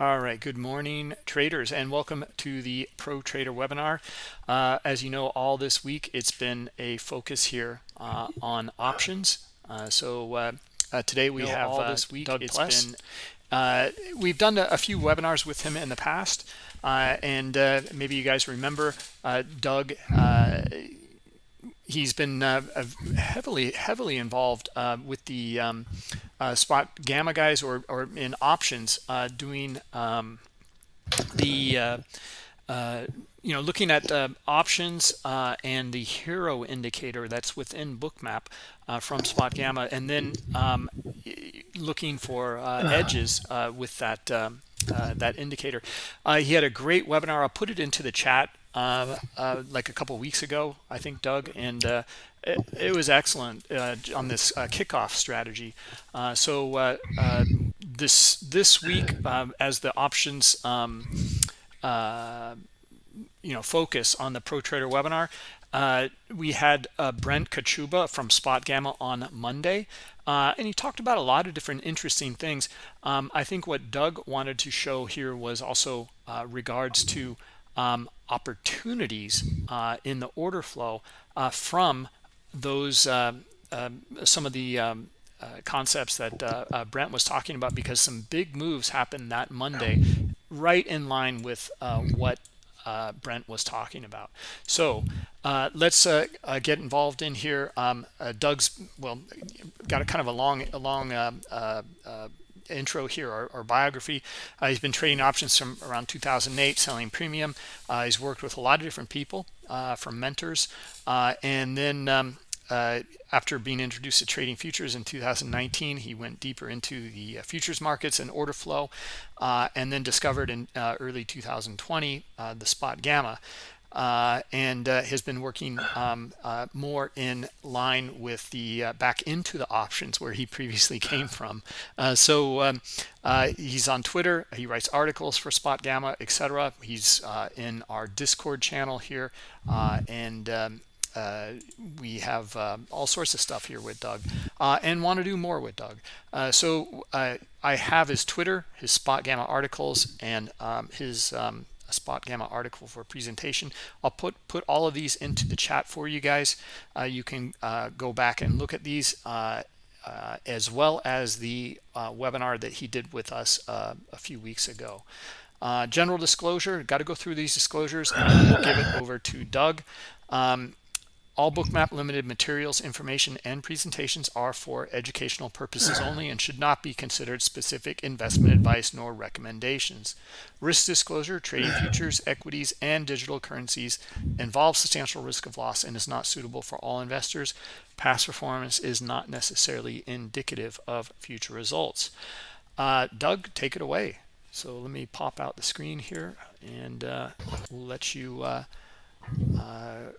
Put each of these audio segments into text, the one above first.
All right, good morning, traders, and welcome to the Pro Trader webinar. Uh, as you know, all this week it's been a focus here uh, on options. Uh, so uh, uh, today we have all uh, this week Doug it's Pless. been we've done a, a, few webinars with him in the past, and maybe you guys remember Doug he's been uh, heavily heavily involved uh, with the um, uh, spot gamma guys or, or in options uh, doing um, the uh, uh, you know looking at options and the hero indicator that's within bookmap from spot gamma and then um, looking for edges with that um, that indicator. He had a great webinar. I'll put it into the chat uh, uh, like a couple weeks ago, I think, Doug, and uh, it, it, was excellent uh, on this uh, kickoff strategy. Uh, so this this week, um, as the options, um, you know, focus on the Pro Trader webinar, we had Brent Kochuba from Spot Gamma on Monday. And he talked about a lot of different interesting things. Um, I think what Doug wanted to show here was also regards to um, opportunities uh, in the order flow uh, from those uh, um, some of the um, uh, concepts that uh, Brent was talking about because some big moves happened that Monday right in line with what Brent was talking about. So let's get involved in here. Um, Doug's, well, got a kind of a long, a long intro here or, or biography. Uh, he's been trading options from around 2008, selling premium. Uh, he's worked with a lot of different people uh, from mentors. Uh, and then um, uh, after being introduced to trading futures in 2019, he went deeper into the futures markets and order flow, and then discovered in early 2020 the spot gamma uh, and uh, has been working um, uh, more in line with the uh, back into the options where he previously came from. Uh, so um, uh, he's on Twitter. He writes articles for Spot Gamma, etc. He's in our Discord channel here, and um, we have all sorts of stuff here with Doug and want to do more with Doug. so I have his Twitter, his Spot Gamma articles, and um, his um, a spot gamma article for presentation. I'll put put all of these into the chat for you guys. Uh, you can uh, go back and look at these uh, uh as well as the uh, webinar that he did with us a few weeks ago. General disclosure got to go through these disclosures and we'll give it over to doug. Um, all bookmap limited materials, information, and presentations are for educational purposes only and should not be considered specific investment advice nor recommendations. Risk disclosure, trading futures, equities, and digital currencies involves substantial risk of loss and is not suitable for all investors. Past performance is not necessarily indicative of future results. Uh, Doug, take it away. So let me pop out the screen here and uh, let you uh, uh,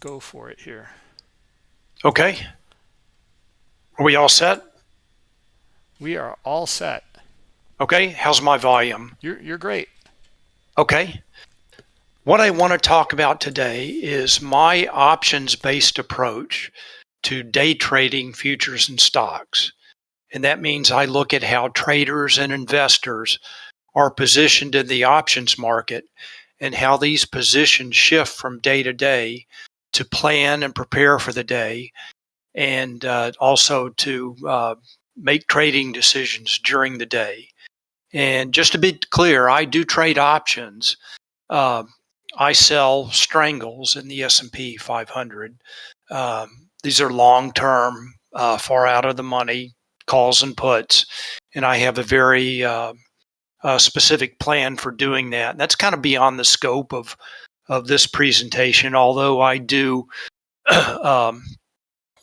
go for it here. Okay. Are we all set? We are all set. Okay. How's my volume? You're, you're great. Okay. What I want to talk about today is my options-based approach to day trading futures and stocks. And that means I look at how traders and investors are positioned in the options market and how these positions shift from day to day to plan and prepare for the day and uh, also to uh, make trading decisions during the day. And just to be clear, I do trade options. Uh, I sell strangles in the S&P 500. Um, these are long-term, uh, far out of the money calls and puts, and I have a very a specific plan for doing that. And that's kind of beyond the scope of of this presentation, although I do um,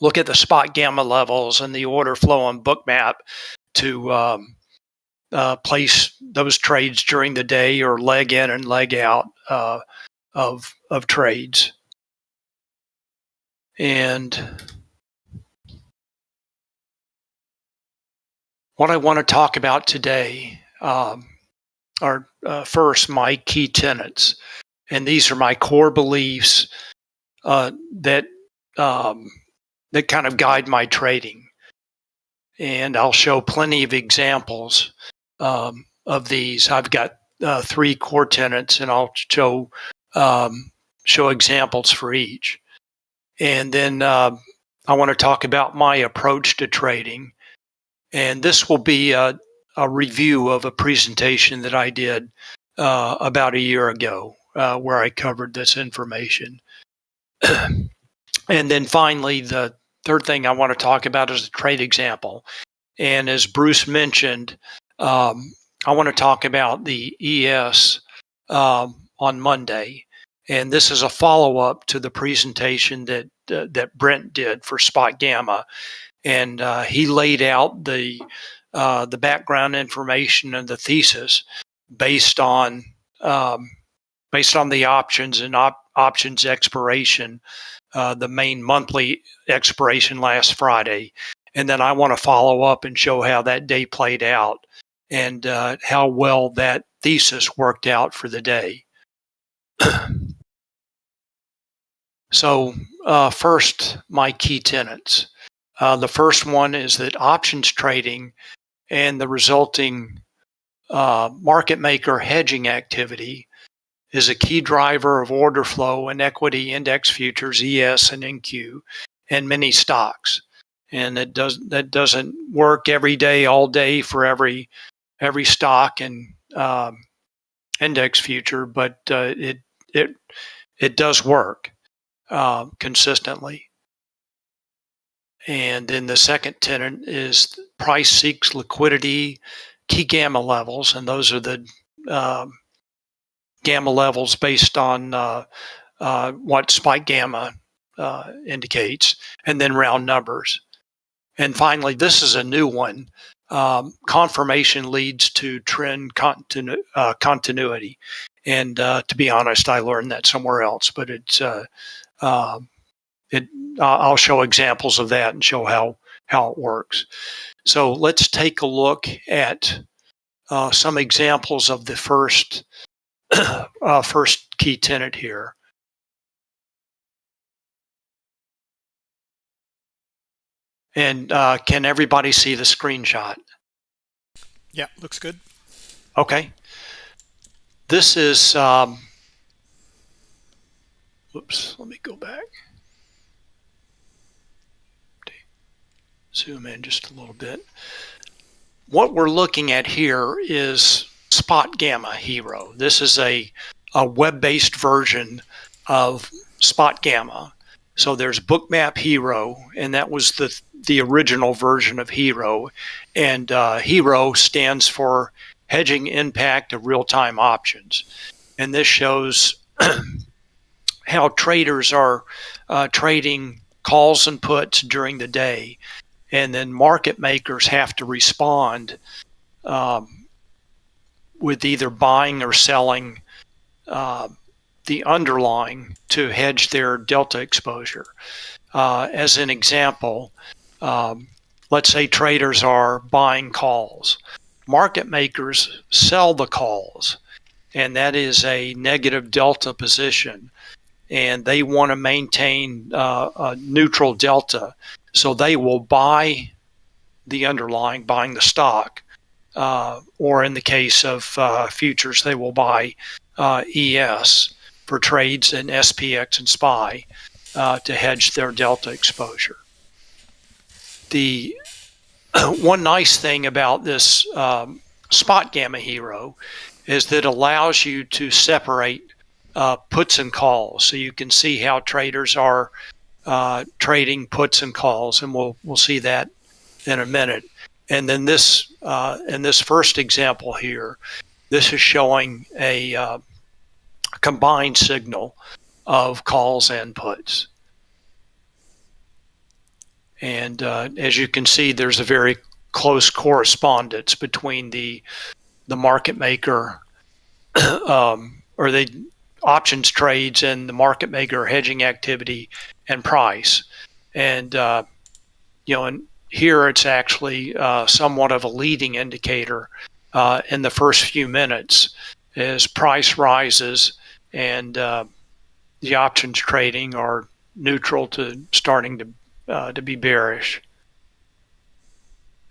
look at the spot gamma levels and the order flow on bookmap to um, uh, place those trades during the day or leg in and leg out uh, of of trades. And what I want to talk about today um, are uh, first my key tenets, and these are my core beliefs uh, that um, that kind of guide my trading. And I'll show plenty of examples um, of these. I've got uh, three core tenets, and I'll show um, show examples for each. And then uh, I want to talk about my approach to trading. And this will be a, a review of a presentation that I did uh, about a year ago, uh, where I covered this information. and then finally, the third thing I want to talk about is a trade example. And as Bruce mentioned, um, I want to talk about the ES um, on Monday. And this is a follow up to the presentation that uh, that Brent did for Spot Gamma, and uh, he laid out the uh, the background information and the thesis based on um, based on the options and op- options expiration, uh, the main monthly expiration last Friday, and then I want to follow up and show how that day played out and uh, how well that thesis worked out for the day. So, uh, first, my key tenets. Uh, the first one is that options trading and the resulting uh, market maker hedging activity is a key driver of order flow in equity index futures, ES and NQ, and many stocks. And it does that doesn't work every day, all day for every every stock and um, index future, but uh, it it it does work uh, consistently. And then the second tenet is price seeks liquidity, key gamma levels, and those are the um, gamma levels based on uh, uh, what spot gamma uh, indicates, and then round numbers. And finally, this is a new one. Um, confirmation leads to trend continu- uh, continuity. And uh, to be honest, I learned that somewhere else, but it's uh, um, I'll show examples of that and show how how it works. So let's take a look at uh, some examples of the first uh, first key tenant here. And uh, can everybody see the screenshot? Yeah, looks good. Okay. This is um, Whoops, let me go back. Zoom in just a little bit. What we're looking at here is Spot Gamma Hero. This is a, a web-based version of Spot Gamma. So there's Bookmap Hero, and that was the the original version of Hero. And uh, Hero stands for Hedging Impact of Real-Time Options. And this shows how traders are uh, trading calls and puts during the day, and then market makers have to respond um, with either buying or selling uh, the underlying to hedge their delta exposure. Uh, as an example, um, let's say traders are buying calls. Market makers sell the calls, and that is a negative delta position and they want to maintain uh, a neutral delta. So they will buy the underlying, buying the stock, uh, or in the case of uh, futures, they will buy uh, ES for trades in SPX and SPY uh, to hedge their delta exposure. The one nice thing about this um, spot gamma hero is that it allows you to separate uh, puts and calls. So you can see how traders are uh, trading puts and calls, and we'll we'll see that in a minute. And then this uh, in this first example here, this is showing a uh, combined signal of calls and puts. And uh, as you can see, there's a very close correspondence between the the market maker um, or the options trades and the market maker hedging activity and price. And, uh, you know, and here it's actually uh, somewhat of a leading indicator uh, in the first few minutes as price rises and uh, the options trading are neutral to starting to, uh, to be bearish.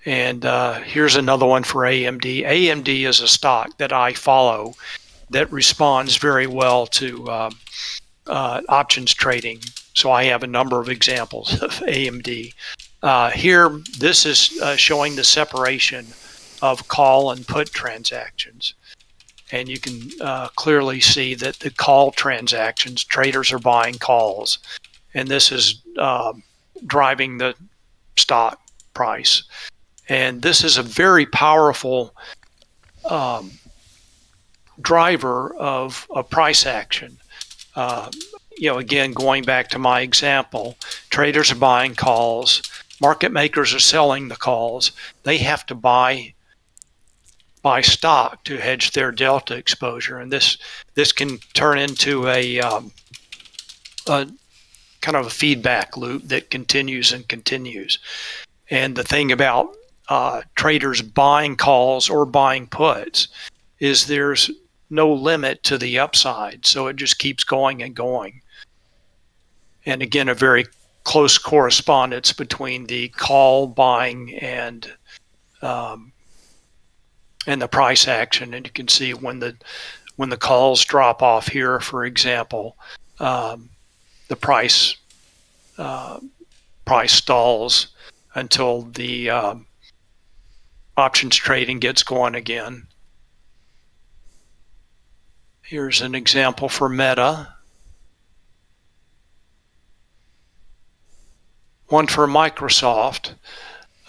And uh, here's another one for AMD. AMD is a stock that I follow that responds very well to options trading. So I have a number of examples of AMD. Uh, here, this is uh, showing the separation of call and put transactions. And you can uh, clearly see that the call transactions, traders are buying calls. And this is um, driving the stock price. And this is a very powerful um, driver of a price action. Uh, you know, again, going back to my example, traders are buying calls, market makers are selling the calls. They have to buy buy stock to hedge their delta exposure, and this this can turn into a, um, a kind of a feedback loop that continues and continues. And the thing about uh, traders buying calls or buying puts is there's no limit to the upside. So it just keeps going and going. And again, a very close correspondence between the call buying and um, and the price action. And you can see when the when the calls drop off here, for example, um, the price uh, price stalls until the um, options trading gets going again. Here's an example for Meta. One for Microsoft.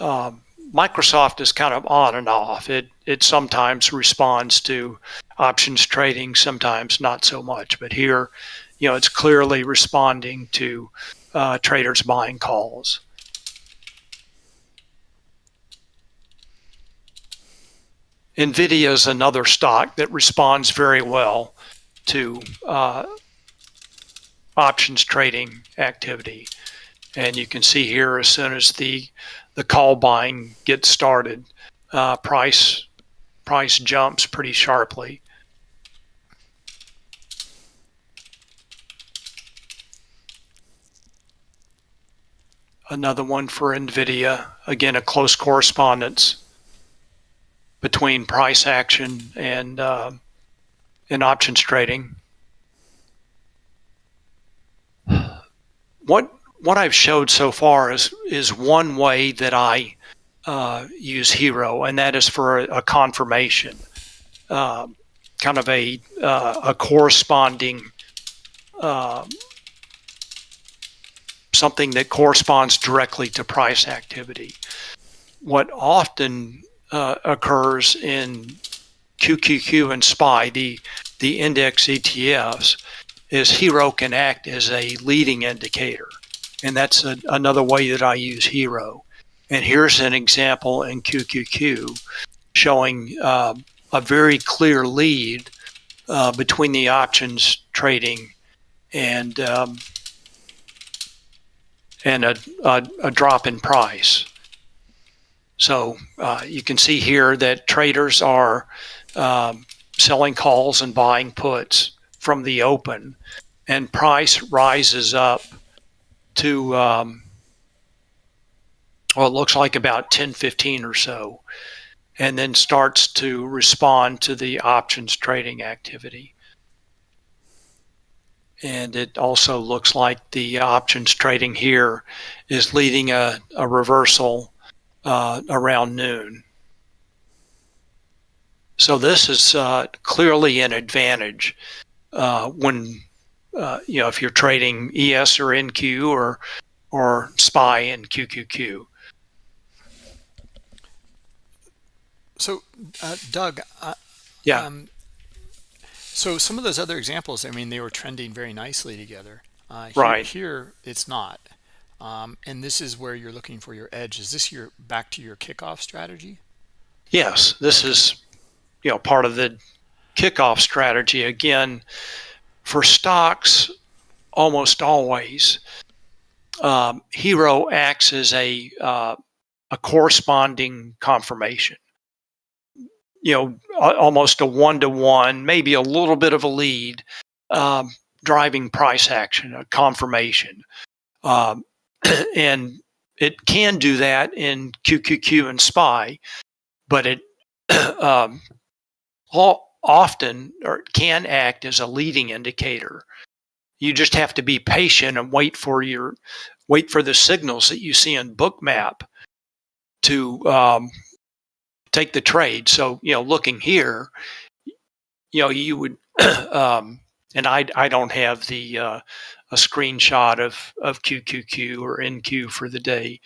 Um, Microsoft is kind of on and off. It it sometimes responds to options trading, sometimes not so much. But here, you know, it's clearly responding to uh, traders buying calls. NVIDIA is another stock that responds very well to uh, options trading activity. And you can see here as soon as the the call buying gets started, uh, price price jumps pretty sharply. Another one for NVIDIA, again, a close correspondence between price action and uh, and options trading. What what I've showed so far is is one way that I uh, use Hero, and that is for a, a confirmation, uh, kind of a uh, a corresponding uh, something that corresponds directly to price activity. What often uh, occurs in QQQ and SPY, the, the index ETFs, is Hero can act as a leading indicator. And that's a, another way that I use Hero. And here's an example in QQQ showing uh, a very clear lead uh, between the options trading and um, and a, a, a drop in price. So uh, you can see here that traders are um, selling calls and buying puts from the open, and price rises up to um, well, it looks like about 1015 or so, and then starts to respond to the options trading activity. And it also looks like the options trading here is leading a, a reversal uh, around noon. So this is uh, clearly an advantage uh, when uh, you know if you're trading ES or NQ or or SPY and QQQ. So, uh, Doug, uh, yeah. Um, so some of those other examples, I mean, they were trending very nicely together. Here, right. Here, it's not. Um, and this is where you're looking for your edge. Is this your back to your kickoff strategy? Yes, this is you know part of the kickoff strategy. Again, for stocks, almost always, um, HIRO acts as a uh, a corresponding confirmation. You know, almost a one to one, maybe a little bit of a lead, um, driving price action, a confirmation. Um, and it can do that in QQQ and SPY, but it um, all, often or can act as a leading indicator. You just have to be patient and wait for your wait for the signals that you see in Bookmap to um, take the trade. So you know, looking here, you know, you would um, and I I don't have the uh, a screenshot of of QQQ or NQ for the day,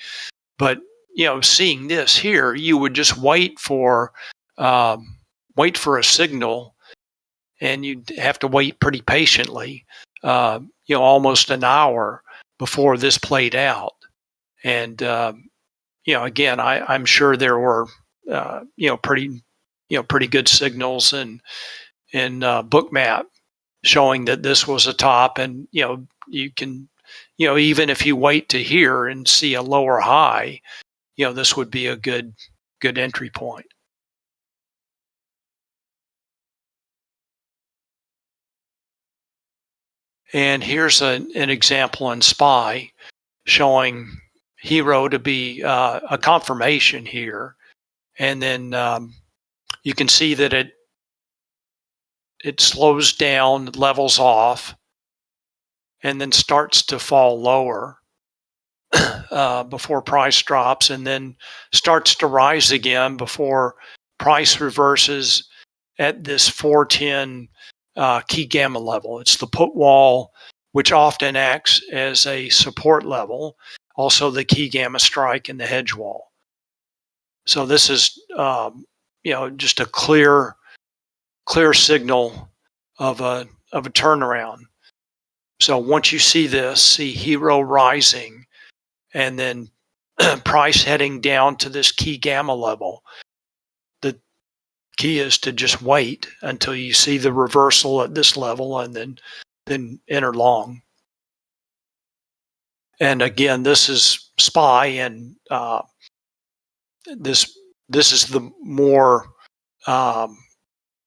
but you know, seeing this here, you would just wait for um, wait for a signal, and you'd have to wait pretty patiently, uh, you know, almost an hour before this played out. And um, you know, again, I, I'm sure there were uh, you know pretty you know pretty good signals and in uh, Bookmap showing that this was a top, and you know you can you know even if you wait to hear and see a lower high, you know this would be a good good entry point. And here's a, an example in SPY showing hero to be uh, a confirmation here. And then um, you can see that it it slows down, levels off, and then starts to fall lower uh, before price drops, and then starts to rise again before price reverses at this 410 uh, key gamma level. It's the put wall, which often acts as a support level, also the key gamma strike and the hedge wall. So this is, um, you know, just a clear, clear signal of a of a turnaround. So once you see this, see hero rising, and then price heading down to this key gamma level, key is to just wait until you see the reversal at this level and then then enter long. And again, this is SPY, and uh, this this is the more um,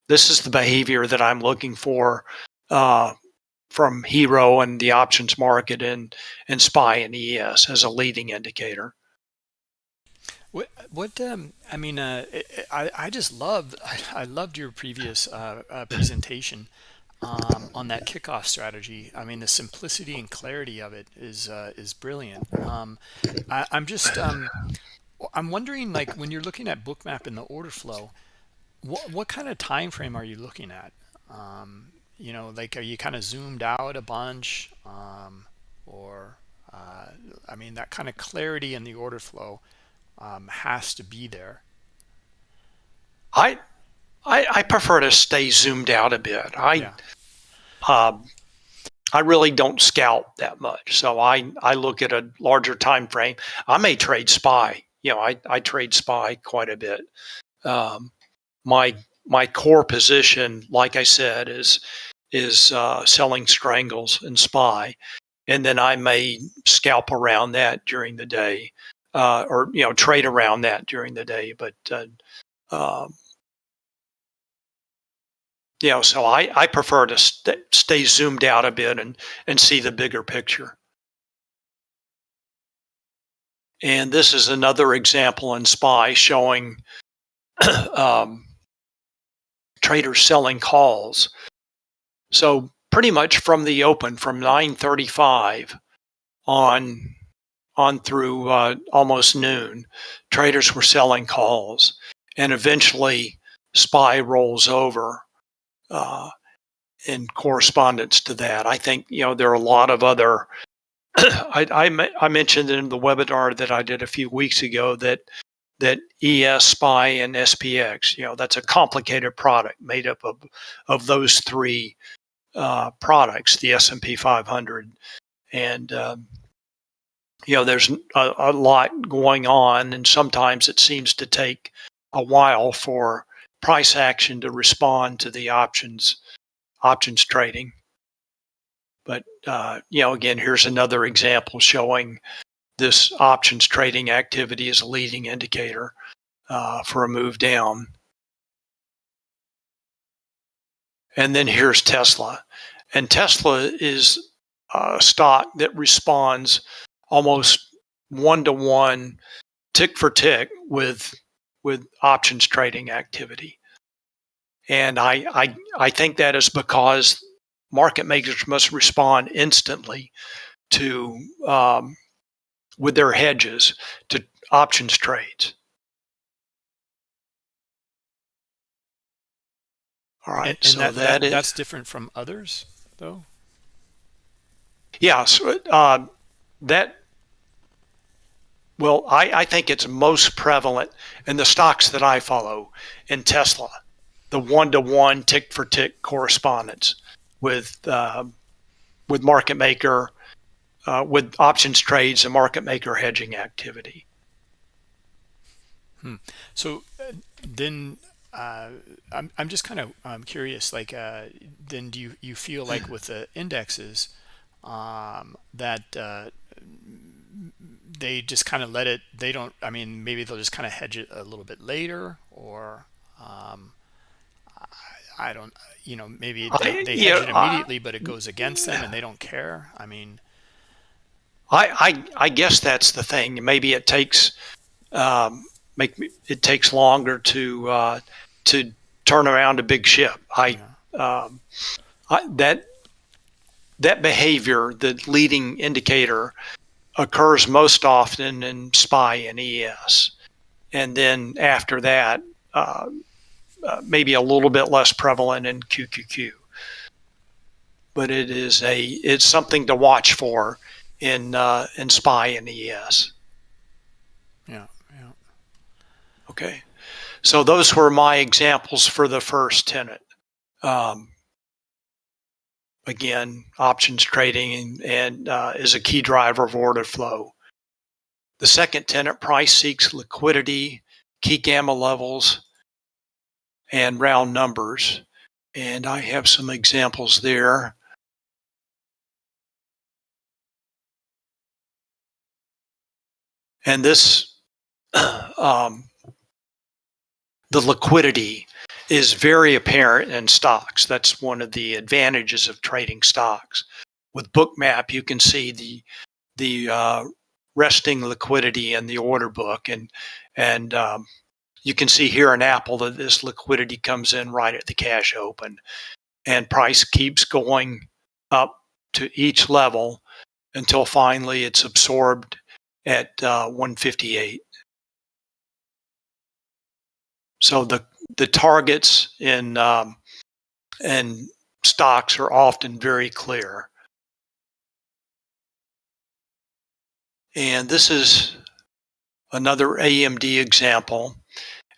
this is the behavior that I'm looking for uh, from Hero and the options market and and SPY and ES as a leading indicator. What what um, I mean, uh, I I just loved I, loved your previous uh, uh, presentation um, on that kickoff strategy. I mean, the simplicity and clarity of it is uh, is brilliant. Um, I, am just um, I'm wondering, like, when you're looking at Bookmap in the order flow, what what kind of time frame are you looking at? Um, you know, like, are you kind of zoomed out a bunch, um, or uh, I mean, that kind of clarity in the order flow um, has to be there. I, I, I prefer to stay zoomed out a bit. I, yeah. um, I really don't scout that much, so I I look at a larger time frame. I may trade SPY. You know, I I trade SPY quite a bit. Um, my my core position, like I said, is is uh, selling strangles and SPY, and then I may scalp around that during the day uh, or you know trade around that during the day. But uh, um, you know, so I I prefer to st stay zoomed out a bit and and see the bigger picture. And this is another example in SPY showing um, traders selling calls. So pretty much from the open, from 935 on on through uh, almost noon, traders were selling calls, and eventually SPY rolls over uh, in correspondence to that. I think you know there are a lot of other. I, I, I mentioned in the webinar that I did a few weeks ago that that ES SPY and SPX. You know that's a complicated product made up of of those three uh, products, the S and P 500, and um, you know, there's a, a, lot going on, and sometimes it seems to take a while for price action to respond to the options options trading. But uh, you know, again, here's another example showing this options trading activity is a leading indicator uh, for a move down. And then here's Tesla, and Tesla is a stock that responds almost one to one, tick for tick with with options trading activity. And I, I I think that is because market makers must respond instantly to um, with their hedges to options trades. All right, and, and so that, that, that is, that's different from others, though. Yeah, so, uh, that. Well, I, I think it's most prevalent in the stocks that I follow in Tesla, the one-to-one tick-for-tick correspondence with uh, with market maker, uh, with options trades and market maker hedging activity. Hmm. So uh, then uh, I'm, I'm just kind of I'm curious, like, uh, then do you, you feel like with the indexes um, that uh, they just kind of let it, they don't, I mean, maybe they'll just kind of hedge it a little bit later or um, I, I, don't, you know, maybe they, they hedge it immediately, but it goes against them and they don't care. I mean, I, I, I guess that's the thing. Maybe it takes, um, make it takes longer to, uh, to turn around a big ship. I, yeah. um, I that that behavior, the leading indicator, occurs most often in SPY and ES, and then after that, uh, uh, maybe a little bit less prevalent in QQQ. But it is a it's something to watch for in uh, in SPY and ES. Yeah, yeah. Okay. So those were my examples for the first tenant. Um, again, options trading and uh, is a key driver of order flow. The second tenant, price seeks liquidity, key gamma levels, and round numbers. And I have some examples there. And this um, the liquidity is very apparent in stocks. That's one of the advantages of trading stocks. With Bookmap, you can see the the uh, resting liquidity in the order book, and and um, you can see here in Apple that this liquidity comes in right at the cash open, and price keeps going up to each level until finally it's absorbed at uh, 158. So the the targets in um, stocks are often very clear. And this is another AMD example.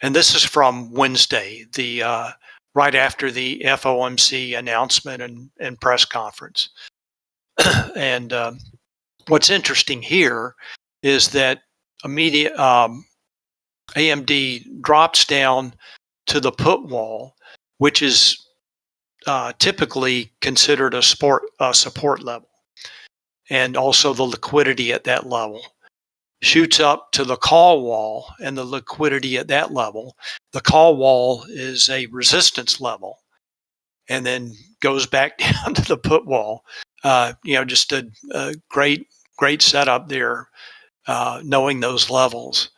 And this is from Wednesday, the uh, right after the FOMC announcement and, and press conference. and um, what's interesting here is that immediate um, AMD drops down to the put wall, which is uh, typically considered a support, a support level, and also the liquidity at that level. Shoots up to the call wall and the liquidity at that level. The call wall is a resistance level, and then goes back down to the put wall. Uh, you know, just a, a, great, great setup there, uh, knowing those levels.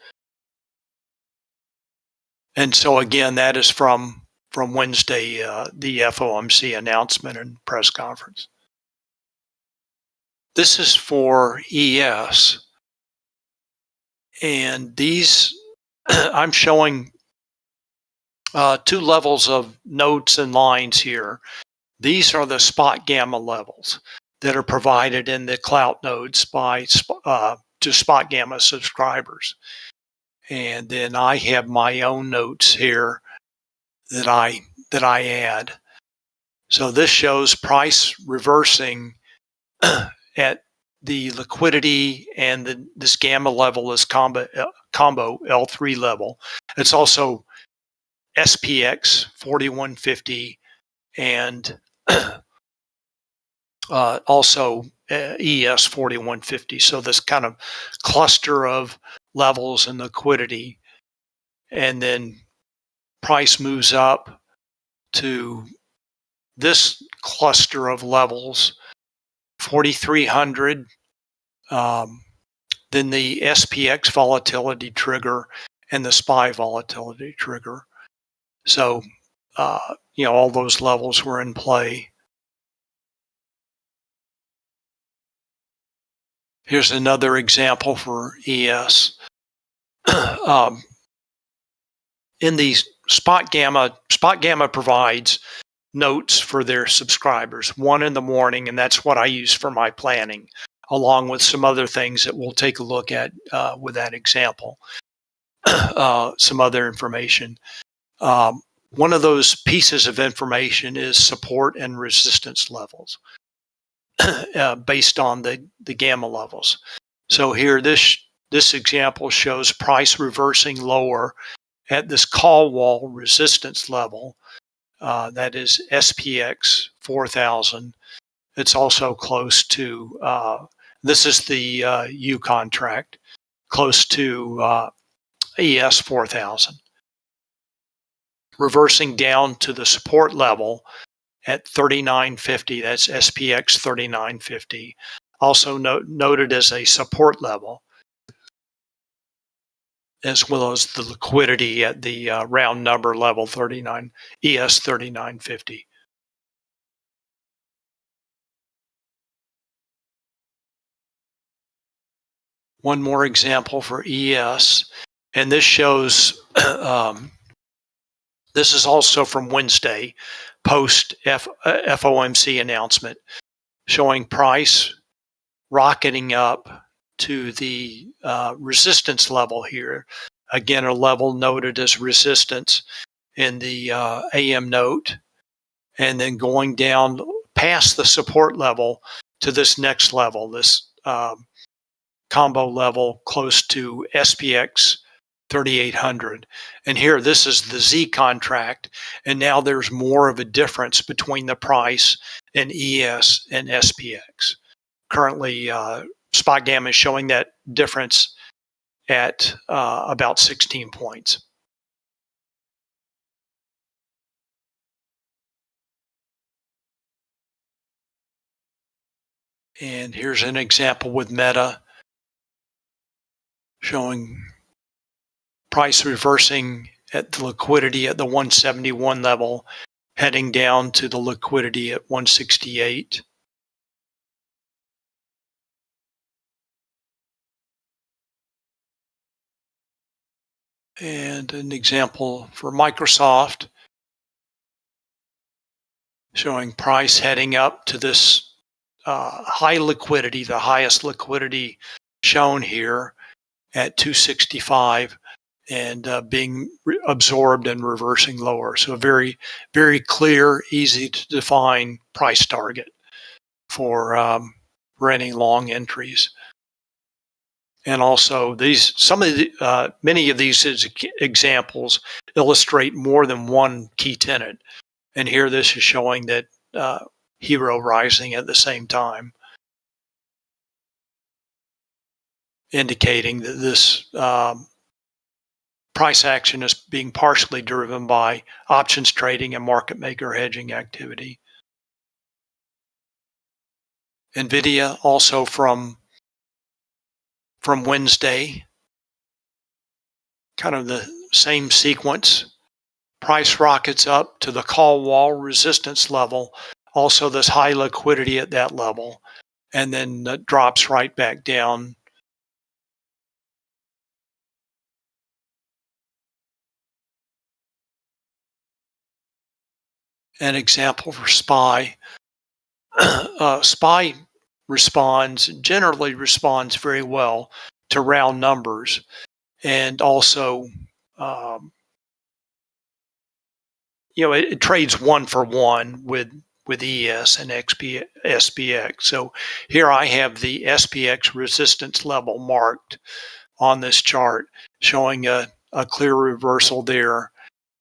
And so again, that is from from Wednesday, uh, the FOMC announcement and press conference. This is for ES. And these, I'm showing uh, two levels of notes and lines here. These are the spot gamma levels that are provided in the clout nodes by uh, to spot gamma subscribers and then I have my own notes here that I that I add. So this shows price reversing at the liquidity and the, this gamma level is combo combo L3 level. It's also SPX 4150 and uh, also uh, ES 4150. So this kind of cluster of levels and liquidity. And then price moves up to this cluster of levels 4,300, um, then the SPX volatility trigger, and the SPY volatility trigger. So, uh, you know, all those levels were in play. Here's another example for ES. um, in the Spot Gamma, Spot Gamma provides notes for their subscribers, one in the morning, and that's what I use for my planning, along with some other things that we'll take a look at uh, with that example. uh, some other information. Um, one of those pieces of information is support and resistance levels uh, based on the, the gamma levels. So here, this this example shows price reversing lower at this call wall resistance level. Uh, that is SPX 4000. It's also close to, uh, this is the uh, U contract, close to uh, ES 4000. Reversing down to the support level at 3950, that's SPX 3950, also noted as a support level as well as the liquidity at the uh, round number level 39 ES 3950. One more example for ES, and this shows, um, this is also from Wednesday, post F, uh, FOMC announcement, showing price rocketing up to the uh, resistance level here. Again, a level noted as resistance in the uh, AM note, and then going down past the support level to this next level, this um, combo level close to SPX 3800. And here, this is the Z contract. And now there's more of a difference between the price in ES and SPX. Currently, uh, spot gamma is showing that difference at uh, about 16 points. And here's an example with Meta showing price reversing at the liquidity at the 171 level, heading down to the liquidity at 168. and an example for Microsoft showing price heading up to this uh, high liquidity, the highest liquidity shown here at 265 and uh, being absorbed and reversing lower. So a very, very clear, easy to define price target for, um, for any long entries. And also these some of the uh, many of these examples illustrate more than one key tenant and here this is showing that uh, hero rising at the same time. Indicating that this um, price action is being partially driven by options trading and market maker hedging activity nvidia also from from Wednesday. Kind of the same sequence. Price rockets up to the call wall resistance level. Also, this high liquidity at that level. And then drops right back down. An example for SPY. uh, SPY responds, generally responds very well to round numbers and also um, you know it, it, trades one for one with with ES and XP, SPX. So here I have the SPX resistance level marked on this chart, showing a, a clear reversal there,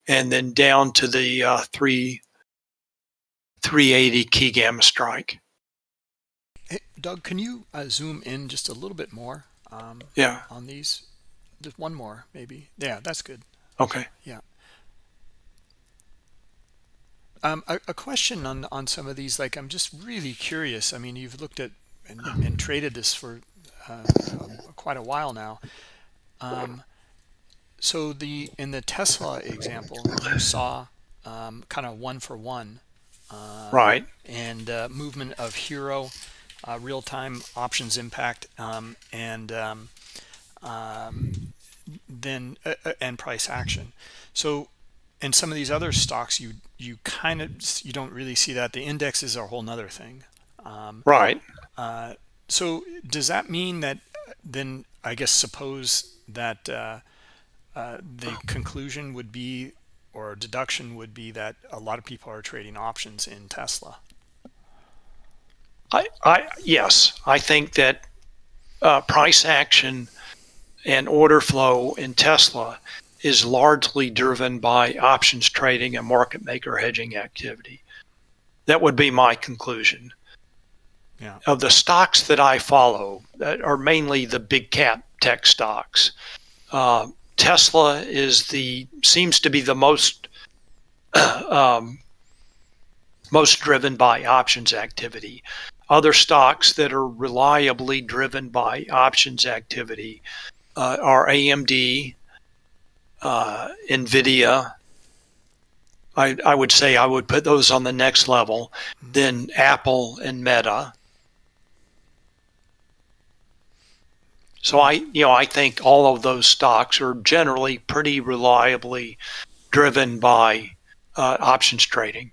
and then down to the uh, three 380 key gamma strike. Hey, Doug, can you uh, zoom in just a little bit more? Um, yeah. On these, just one more maybe. Yeah, that's good. Okay. Yeah. Um, a, a, question on on some of these. Like, I'm just really curious. I mean, you've looked at and, and traded this for uh, quite a while now. Um, so the in the Tesla example, you saw um, kind of one for one, right? And uh, movement of HIRO uh, real time options impact, um, and um, um, then uh, uh, and price action. So, and some of these other stocks, you you kind of you don't really see that. The indexes are a whole nother thing, um, right? Uh, so, does that mean that then? I guess suppose that uh, uh, the conclusion would be, or deduction would be that a lot of people are trading options in Tesla. I, I yes, I think that uh, price action and order flow in Tesla is largely driven by options trading and market maker hedging activity. That would be my conclusion. Yeah. Of the stocks that I follow, that are mainly the big cap tech stocks. Uh, Tesla is the seems to be the most um, most driven by options activity. Other stocks that are reliably driven by options activity uh, are AMD, uh, NVIDIA. I, I would say I would put those on the next level. Then Apple and Meta. So I, you know, I think all of those stocks are generally pretty reliably driven by uh, options trading.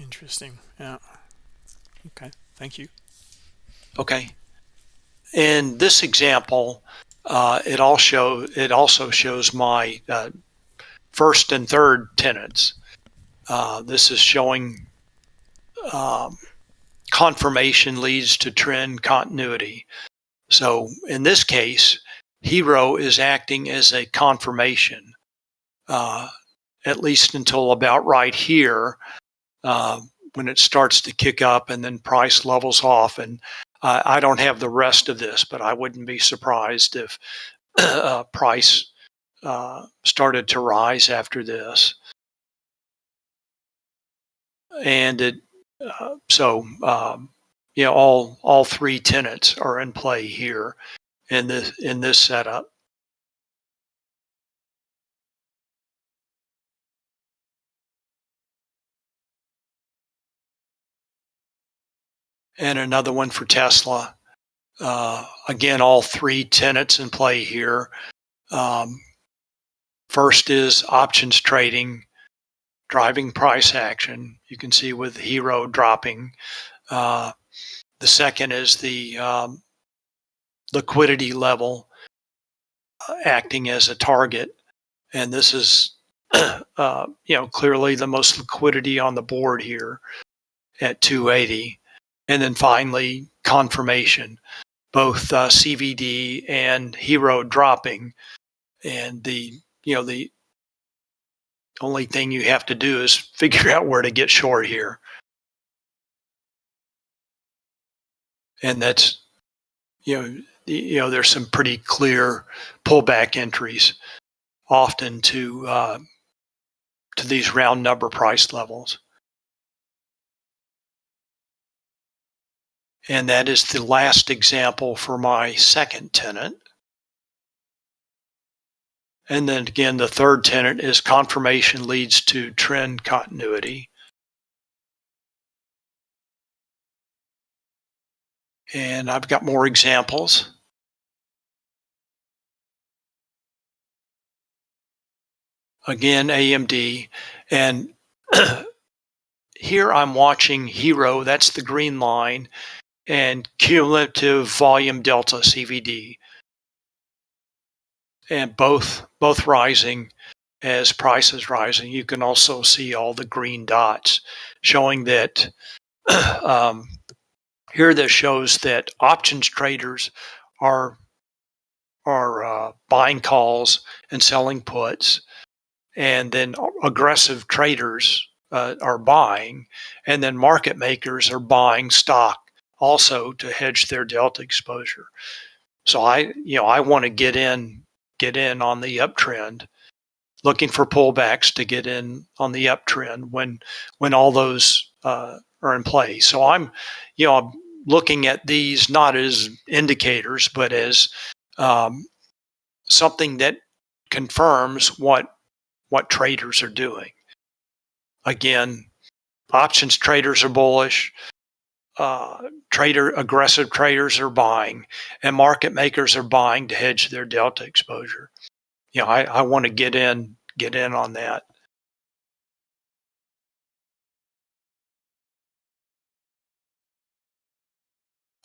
Interesting. Yeah. Okay. Thank you. Okay. In this example, uh, it all show it also shows my uh, first and third tenants. Uh, this is showing um, confirmation leads to trend continuity. So in this case, HIRO is acting as a confirmation, uh, at least until about right here, uh, when it starts to kick up and then price levels off. And uh, I don't have the rest of this, but I wouldn't be surprised if uh, price uh, started to rise after this. And it, uh, so, um, you know, all all three tenants are in play here in this in this setup. and another one for Tesla. Uh, again, all three tenants in play here. Um, first is options trading, driving price action. You can see with HIRO dropping. Uh, the second is the um, liquidity level uh, acting as a target. And this is, uh, you know, clearly the most liquidity on the board here at 280 and then finally confirmation, both uh, CVD and HIRO dropping, and the you know the only thing you have to do is figure out where to get short here, and that's you know you know there's some pretty clear pullback entries often to uh, to these round number price levels. And that is the last example for my second tenant. And then again, the third tenant is confirmation leads to trend continuity. And I've got more examples. Again, AMD. And here I'm watching HIRO, that's the green line, and cumulative volume delta CVD. And both both rising as prices rising. You can also see all the green dots showing that um, here this shows that options traders are are uh, buying calls and selling puts, and then aggressive traders uh, are buying, and then market makers are buying stock also to hedge their delta exposure. So I, you know, I want to get in, get in on the uptrend, looking for pullbacks to get in on the uptrend when when all those uh, are in play. So I'm, you know, looking at these not as indicators, but as um, something that confirms what what traders are doing. Again, options traders are bullish. Uh, trader aggressive traders are buying, and market makers are buying to hedge their delta exposure. You know, I, I want to get in get in on that.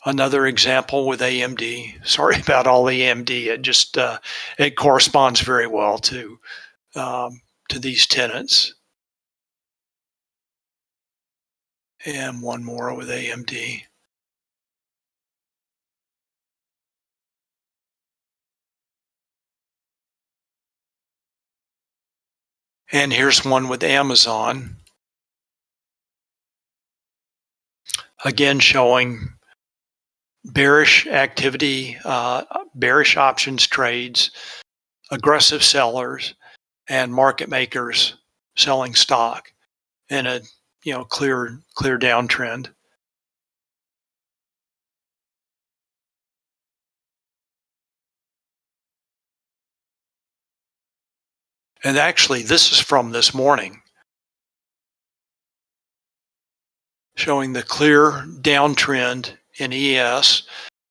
Another example with AMD. Sorry about all AMD. It just uh, it corresponds very well to um, to these tenants. And one more with AMD. And here's one with Amazon. Again, showing bearish activity, uh, bearish options trades, aggressive sellers, and market makers selling stock in a you know clear clear downtrend. And actually, this is from this morning, showing the clear downtrend in ES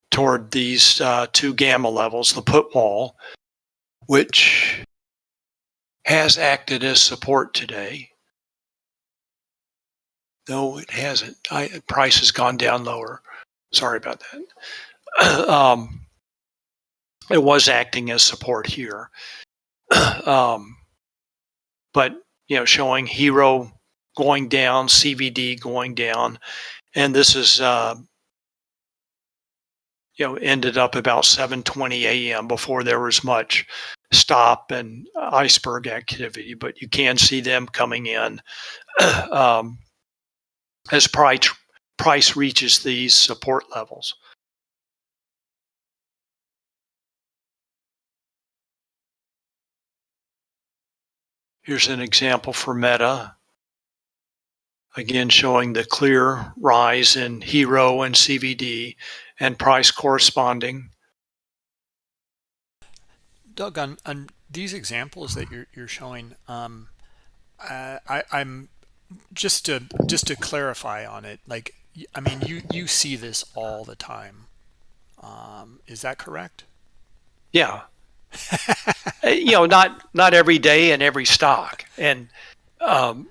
toward these uh, two gamma levels, the put wall, which has acted as support today. No, it hasn't. I, price has gone down lower. Sorry about that. um, it was acting as support here. um, but, you know, showing HIRO going down, CVD going down. And this is uh, you know, ended up about 7:20 a.m. before there was much stop and iceberg activity. But you can see them coming in um, as price price reaches these support levels. Here's an example for Meta. Again, showing the clear rise in HIRO and CVD and price corresponding. Doug, on, on these examples that you're, you're showing, um, uh, I, I'm just to just to clarify on it. Like, I mean, you you see this all the time. Um, is that correct? Yeah. you know, not not every day in every stock, and um,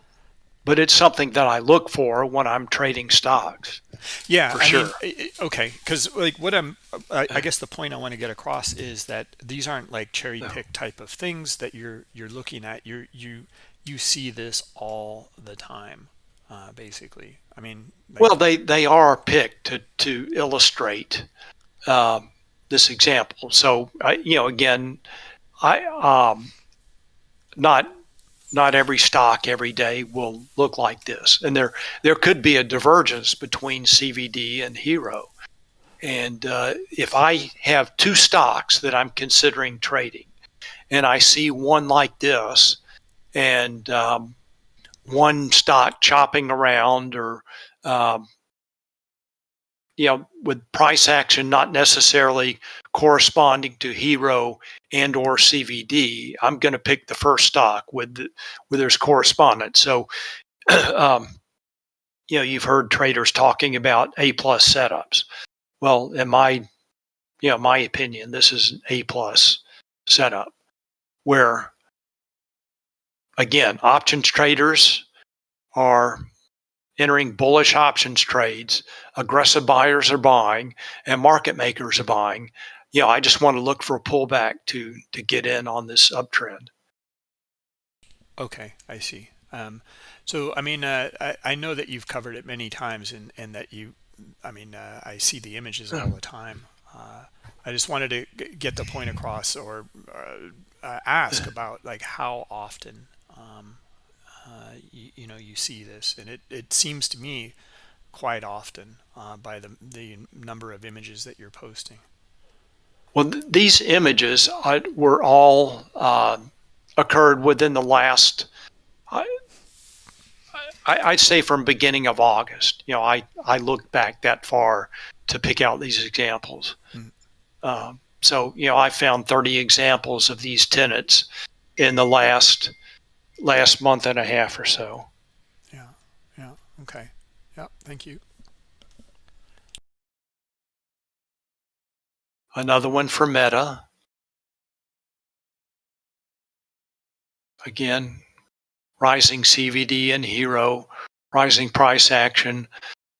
but it's something that I look for when I'm trading stocks. Yeah, for I sure. Mean, okay, because like what I'm, I, I, guess the point I want to get across is that these aren't like cherry pick no. type of things that you're you're looking at. You you you see this all the time, uh, basically. I mean, like, well, they they are picked to to illustrate um, this example. So I, you know, again, I um, not not every stock every day will look like this. And there, there could be a divergence between CVD and HIRO. And uh, if I have two stocks that I'm considering trading, and I see one like this, and um, one stock chopping around or um, you know, with price action not necessarily corresponding to HIRO and or CVD, I'm going to pick the first stock with the, where there's correspondence. So, um, you know, you've heard traders talking about A plus setups. Well, in my, you know, my opinion, this is an A plus setup where, again, options traders are entering bullish options trades. Aggressive buyers are buying and market makers are buying. You know, I just want to look for a pullback to to get in on this uptrend. Okay, I see. Um, so, I mean, uh, I, I know that you've covered it many times and, and that you, I mean, uh, I see the images all the time. Uh, I just wanted to get the point across or uh, ask about like how often um, uh, you, you, know you see this and it, it seems to me quite often uh, by the, the number of images that you're posting well th these images uh, were all uh, occurred within the last I, I, would say from beginning of August. You know, I I looked back that far to pick out these examples. Mm. Uh, so you know, I found 30 examples of these tenants in the last last month and a half or so. Yeah. Yeah. Okay. Yeah. Thank you. Another one for Meta. Again, rising CVD and HIRO, rising price action,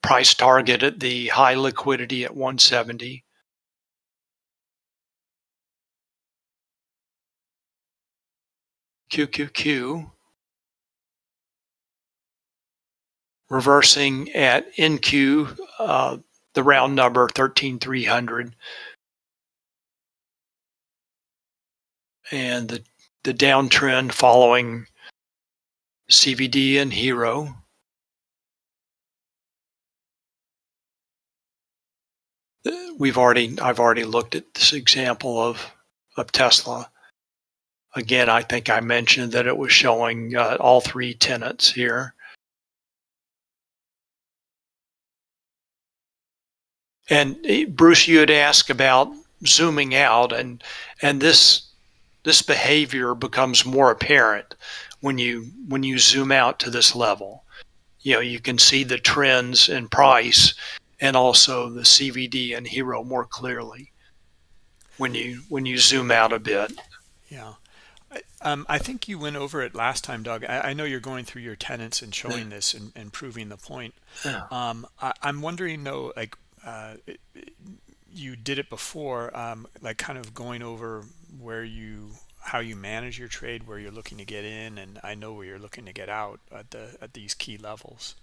price target at the high liquidity at 170. QQQ reversing at NQ, uh, the round number 13300 and the, the downtrend following CVD and HIRO. We've already, I've already looked at this example of, of Tesla. Again, I think I mentioned that it was showing uh, all three tenants here. And eh, Bruce, you had asked about zooming out, and and this this behavior becomes more apparent when you when you zoom out to this level. You know, you can see the trends in price and also the CVD and HIRO more clearly when you when you zoom out a bit. Yeah. Um, I think you went over it last time, Doug. I, I know you're going through your tenants and showing yeah. this and, and, proving the point. Yeah. Um, I, am wondering though, like uh, it, it, you did it before, um, like kind of going over where you how you manage your trade, where you're looking to get in, and I know where you're looking to get out at the at these key levels.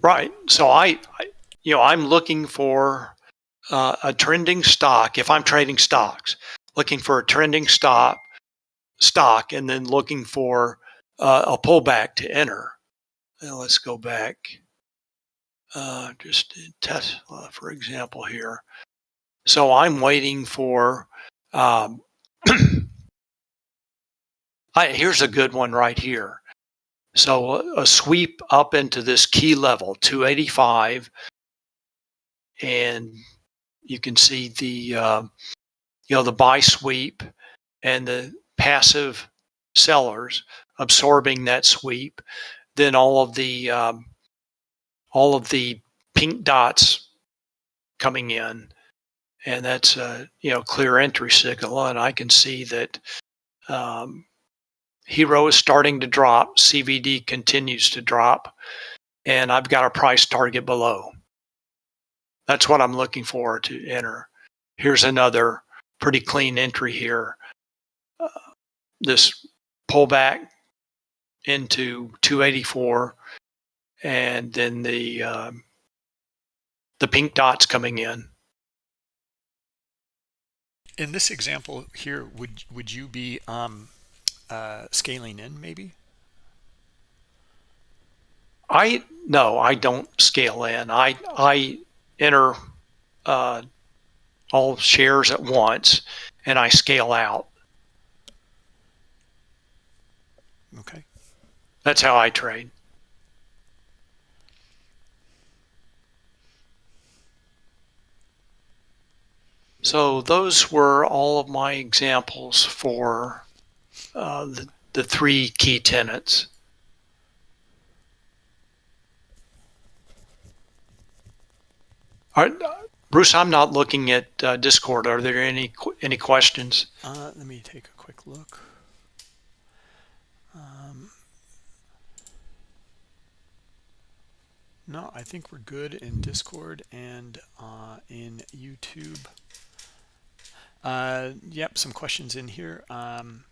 Right. So I, I you know, I'm looking for uh, a trending stock. If I'm trading stocks, looking for a trending stock, stock, and then looking for uh, a pullback to enter. Now let's go back. Uh, just Tesla, for example, here. So I'm waiting for um, I, here's a good one right here. So a, a sweep up into this key level, 285, and you can see the uh, you know the buy sweep and the passive sellers absorbing that sweep. Then all of the um, all of the pink dots coming in. And that's a you know clear entry signal. And i can see that um, HIRO is starting to drop. Cvd continues to drop. And i've got a price target below. That's what i'm looking for to enter. Here's another pretty clean entry here uh, this pullback into 284 and then the um, the pink dots coming in in this example here, would would you be um, uh, scaling in maybe? I no, I don't scale in. I I enter uh, all shares at once, and I scale out. Okay. That's how I trade. So those were all of my examples for uh, the, the three key tenants. All right, Bruce, I'm not looking at uh, Discord. Are there any any questions? Uh, let me take a quick look. Um, no, I think we're good in Discord and uh, in YouTube. Uh, yep, some questions in here. Um,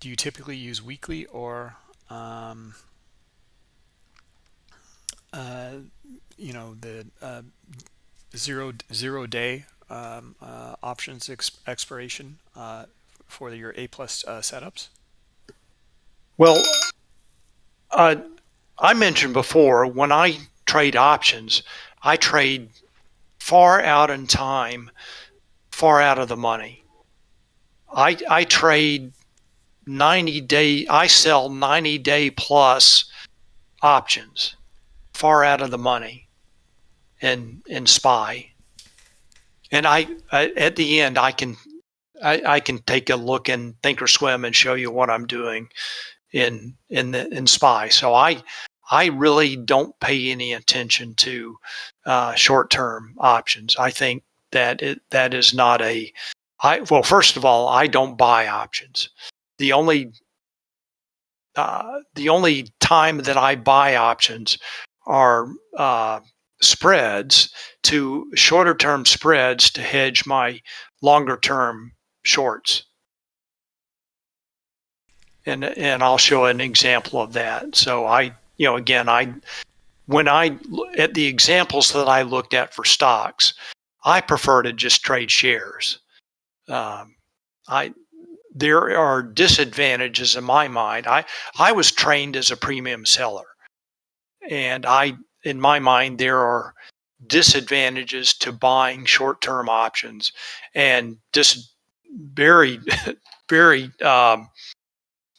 do you typically use weekly or, um, uh, you know, the uh, zero zero day um, uh, options exp expiration uh, for your A plus uh, setups? Well, I mentioned before when I trade options, I trade far out in time far out of the money. I, I trade 90 day, I sell 90 day plus options far out of the money in, in SPY. And I, I at the end, I can, I, I can take a look in Thinkorswim and show you what I'm doing in, in the, in SPY. So I, I really don't pay any attention to uh, short-term options. I think that it, that is not a I well, first of all, I don't buy options. The only uh, the only time that I buy options are uh, spreads to shorter term spreads to hedge my longer term shorts. And and I'll show an example of that. So I you know again I when I at the examples that I looked at for stocks, I prefer to just trade shares. Um, I there are disadvantages in my mind. I I was trained as a premium seller, and I in my mind there are disadvantages to buying short-term options, and just very very um,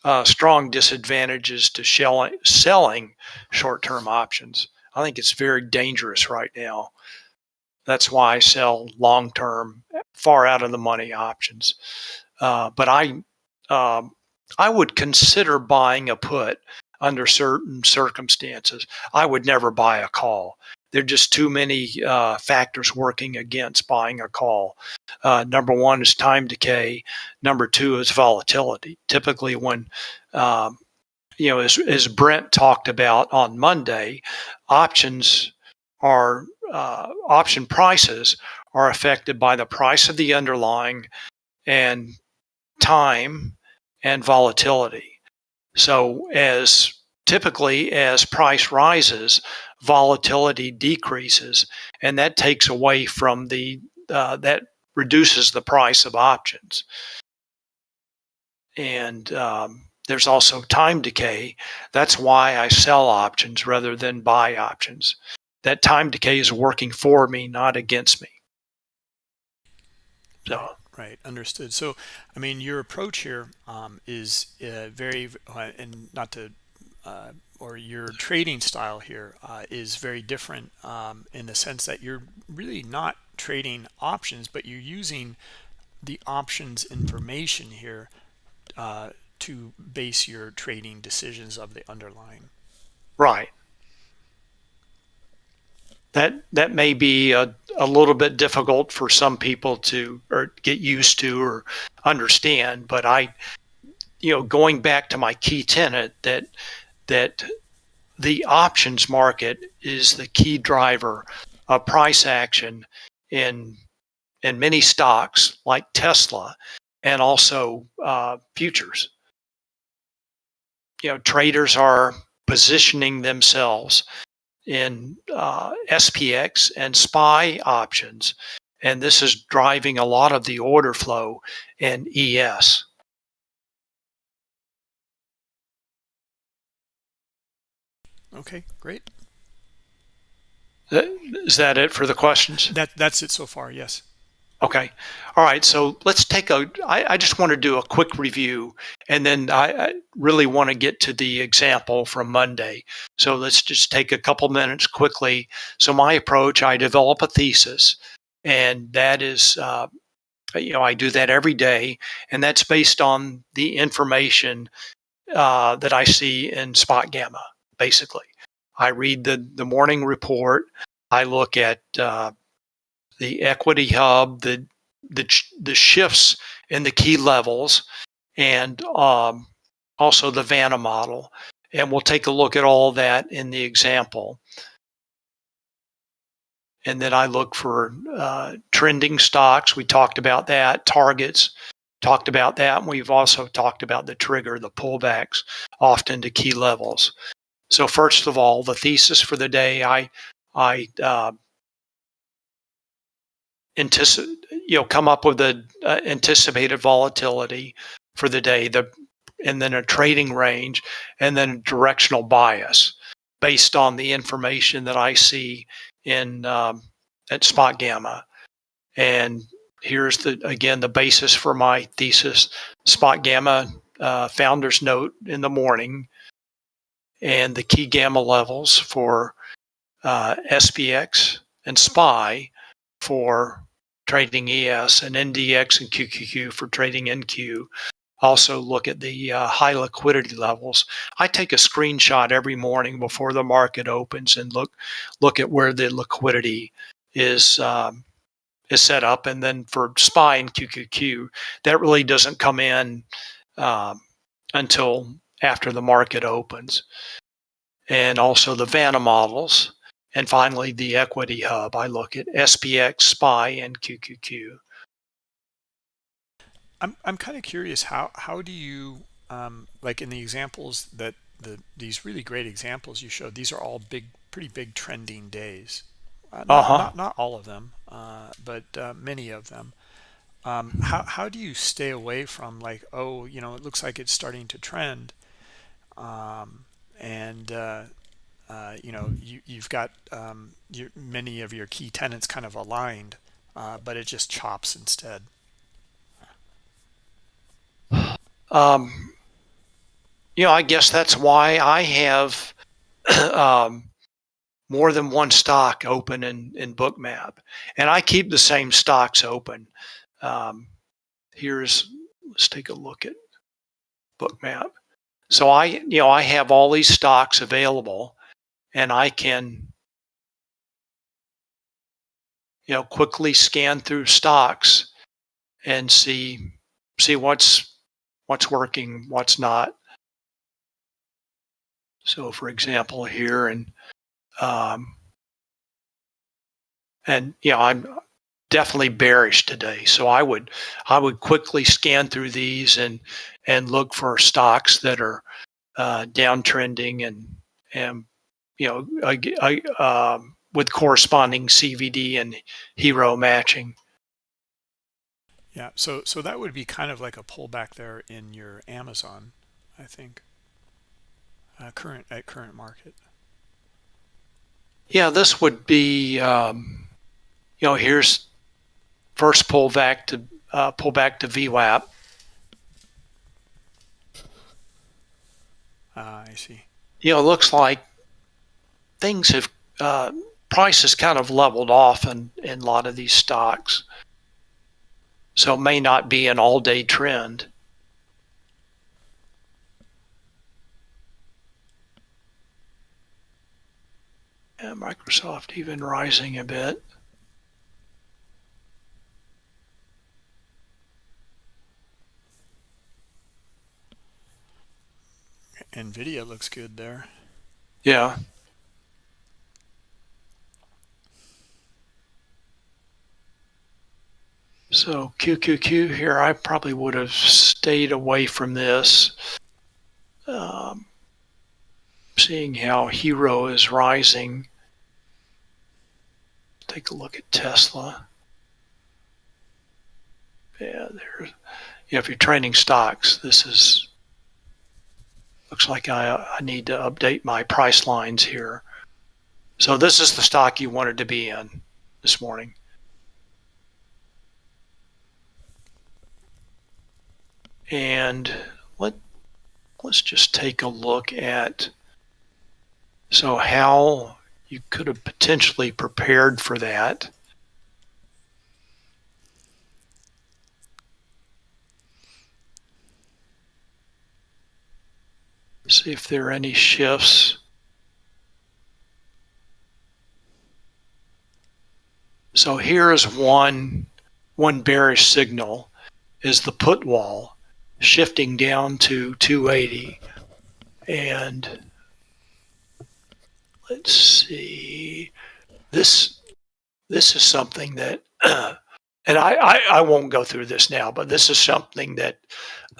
uh, strong disadvantages to selling selling short-term options. I think it's very dangerous right now. That's why I sell long term, far out of the money options. Uh, but I, um, I would consider buying a put under certain circumstances. I would never buy a call. There are just too many uh, factors working against buying a call. Uh, number one is time decay. Number two is volatility. Typically, when um, you know, as, as Brent talked about on Monday, options are uh, option prices are affected by the price of the underlying and time and volatility. So as typically as price rises, volatility decreases, and that takes away from the uh, that reduces the price of options. And um, there's also time decay. That's why I sell options rather than buy options that time decay is working for me, not against me. So. Right, understood. So, I mean, your approach here um, is uh, very, uh, and not to, uh, or your trading style here uh, is very different um, in the sense that you're really not trading options, but you're using the options information here uh, to base your trading decisions of the underlying. Right that that may be a, a little bit difficult for some people to or get used to or understand but i you know going back to my key tenet that that the options market is the key driver of price action in in many stocks like tesla and also uh, futures. You know traders are positioning themselves in uh, SPX and SPY options. And this is driving a lot of the order flow in ES. Okay, great. Is that it for the questions? That That's it so far, yes. Okay. All right. So let's take a. I, I just want to do a quick review and then I, I really want to get to the example from Monday. So let's just take a couple minutes quickly. So, my approach I develop a thesis, and that is, uh, you know, I do that every day, and that's based on the information uh, that I see in Spot Gamma, basically. I read the, the morning report. I look at uh, the equity hub, the the the shifts in the key levels, and um, also the Vanna model. And we'll take a look at all that in the example. And then I look for uh, trending stocks. We talked about that. Targets, talked about that. And we've also talked about the trigger, the pullbacks, often to key levels. So first of all, the thesis for the day, I I uh, anticipate, you know, come up with the uh, anticipated volatility for the day, the and then a trading range, and then directional bias based on the information that I see in um, at Spot Gamma. And here's the again the basis for my thesis: Spot Gamma uh, founder's note in the morning and the key gamma levels for uh, SPX and SPY for trading ES and NDX and QQQ for trading NQ. Also look at the uh, high liquidity levels. I take a screenshot every morning before the market opens and look look at where the liquidity is um, is set up. And then for SPY and QQQ, that really doesn't come in um, until after the market opens. And also the Vanna models. And finally, the equity hub. I look at SPX, SPY, and QQQ. I'm, I'm kind of curious, how, how do you, um, like in the examples that the these really great examples you showed, these are all big, pretty big trending days. Uh, not, uh -huh. not, not, all of them, uh, but uh, many of them. Um, how, how do you stay away from like, oh, you know, it looks like it's starting to trend. Um, and, uh, uh, you know, you, you've got um, your, many of your key tenants kind of aligned, but it just chops instead. Um, you know, I guess that's why I have um, more than one stock open in, in bookmap and i keep the same stocks open. Um, here's let's take a look at bookmap so i you know i have all these stocks available and i can you know quickly scan through stocks and see see what's what's working what's not so for example here and um, and you know, I'm definitely bearish today. So I would I would quickly scan through these and and look for stocks that are uh, downtrending and and you know I, I, um, with corresponding CVD and HIRO matching. Yeah, so so that would be kind of like a pullback there in your Amazon, I think. Uh, current at current market. Yeah, this would be, um, you know, here's first pull back to uh, pull back to VWAP. Ah, I see. You know, it looks like things have uh, prices kind of leveled off in, in a lot of these stocks. So it may not be an all-day trend. And Microsoft even rising a bit. NVIDIA looks good there. Yeah. So QQQ here, I probably would have stayed away from this. Um, seeing how HIRO is rising take a look at Tesla. Yeah, there. Yeah, if you're trading stocks, this is looks like I, I need to update my price lines here. So this is the stock you wanted to be in this morning. And let let's just take a look at so how you could have potentially prepared for that. See if there are any shifts. So here is one, one bearish signal is the put wall shifting down to 280 and let's see. This this is something that, uh, and I, I, I won't go through this now, but this is something that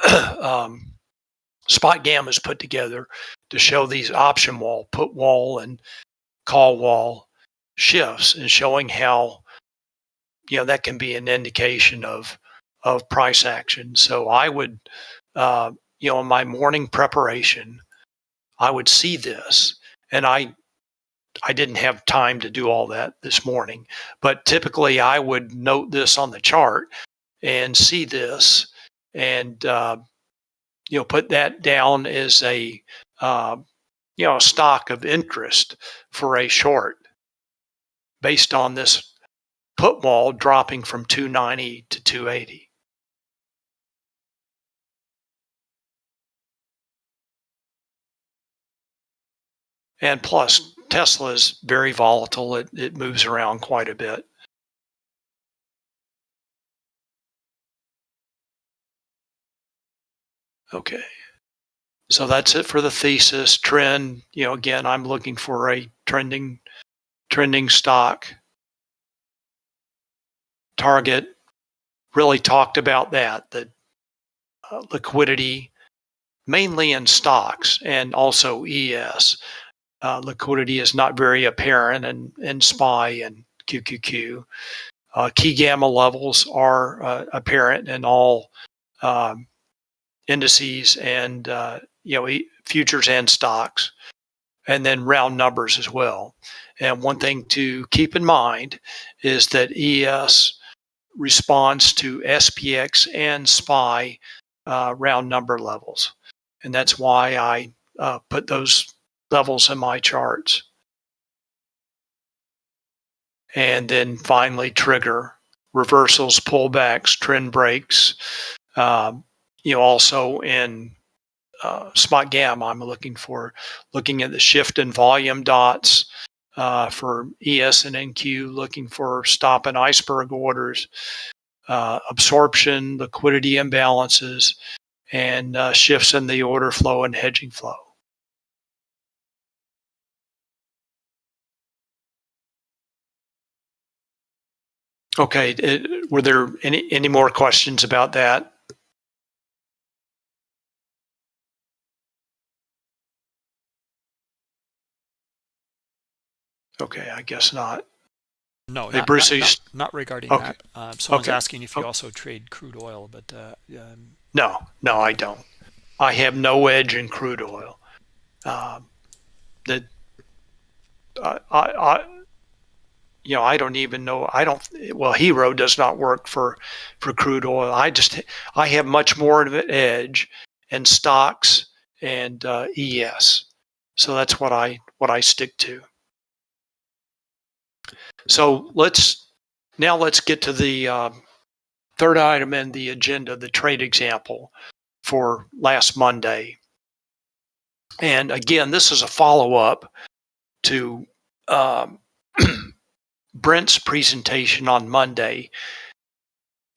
um, Spot Gamma has put together to show these option wall, put wall, and call wall shifts, and showing how you know that can be an indication of of price action. So I would, uh, you know, in my morning preparation, I would see this, and I I didn't have time to do all that this morning, but typically I would note this on the chart and see this and, uh, you know put that down as a uh, you know stock of interest for a short based on this put wall dropping from 290 to 280. And plus, Tesla is very volatile. It, it moves around quite a bit. Okay. So that's it for the thesis trend. You know, again, I'm looking for a trending trending stock. Target really talked about that, the uh, liquidity mainly in stocks and also ES. Uh, liquidity is not very apparent in, in SPY and QQQ. Uh, key gamma levels are uh, apparent in all um, indices and uh, you know futures and stocks, and then round numbers as well. And one thing to keep in mind is that ES responds to SPX and SPY uh, round number levels, and that's why I uh, put those levels in my charts. And then finally, trigger reversals, pullbacks, trend breaks. Um, you know, also in uh, spot gamma, I'm looking for looking at the shift in volume dots uh, for ES and NQ, looking for stop and iceberg orders, uh, absorption, liquidity imbalances, and uh, shifts in the order flow and hedging flow. Okay, it, were there any, any more questions about that? Okay, I guess not. No, Hey, not, Bruce, not, not, not regarding Okay. that. Um, someone's Okay. asking if you Oh. also trade crude oil, but uh, um, No, no, I don't. I have no edge in crude oil. Um, that I, I, I, you know, I don't even know. I don't. Well, HIRO does not work for for crude oil. I just I have much more of an edge in stocks and uh, ES. So that's what I what I stick to. So let's now let's get to the uh, third item in the agenda, the trade example for last Monday. And again, this is a follow up to um, Brent's presentation on Monday,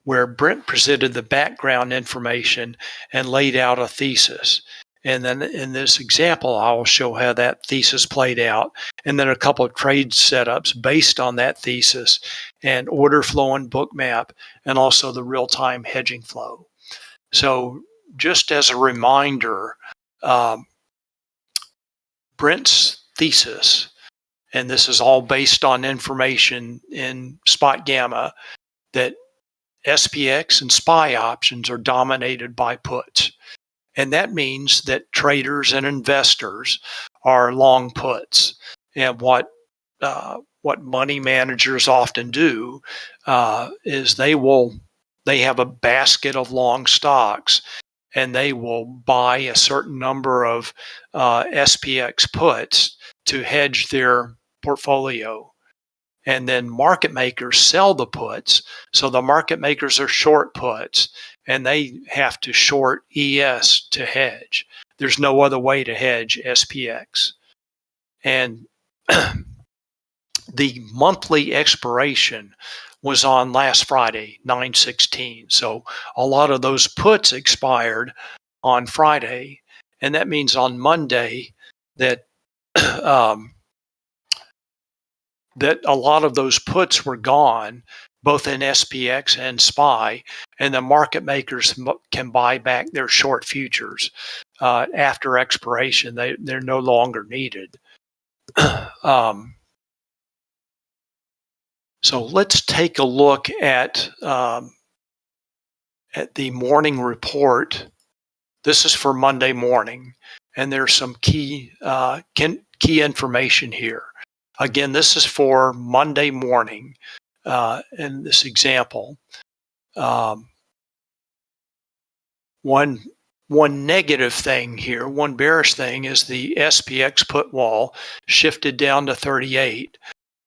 where Brent presented the background information and laid out a thesis. And then in this example, I will show how that thesis played out, and then a couple of trade setups based on that thesis, and order flow and Bookmap, and also the real time hedging flow. So, just as a reminder, um, Brent's thesis, and this is all based on information in Spot Gamma, that SPX and SPY options are dominated by puts. And that means that traders and investors are long puts. And what uh, what money managers often do uh, is they will they have a basket of long stocks and they will buy a certain number of uh, SPX puts to hedge their portfolio. And then market makers sell the puts. So the market makers are short puts and they have to short ES to hedge. There's no other way to hedge SPX. And the monthly expiration was on last Friday, 916. So a lot of those puts expired on Friday. And that means on Monday that um, that a lot of those puts were gone, both in SPX and SPY, and the market makers can buy back their short futures uh, after expiration. They they're no longer needed. um, so let's take a look at um, at the morning report. This is for Monday morning, and there's some key uh, key information here. Again, this is for Monday morning uh, in this example. Um, one one negative thing here, one bearish thing is the SPX put wall shifted down to 38.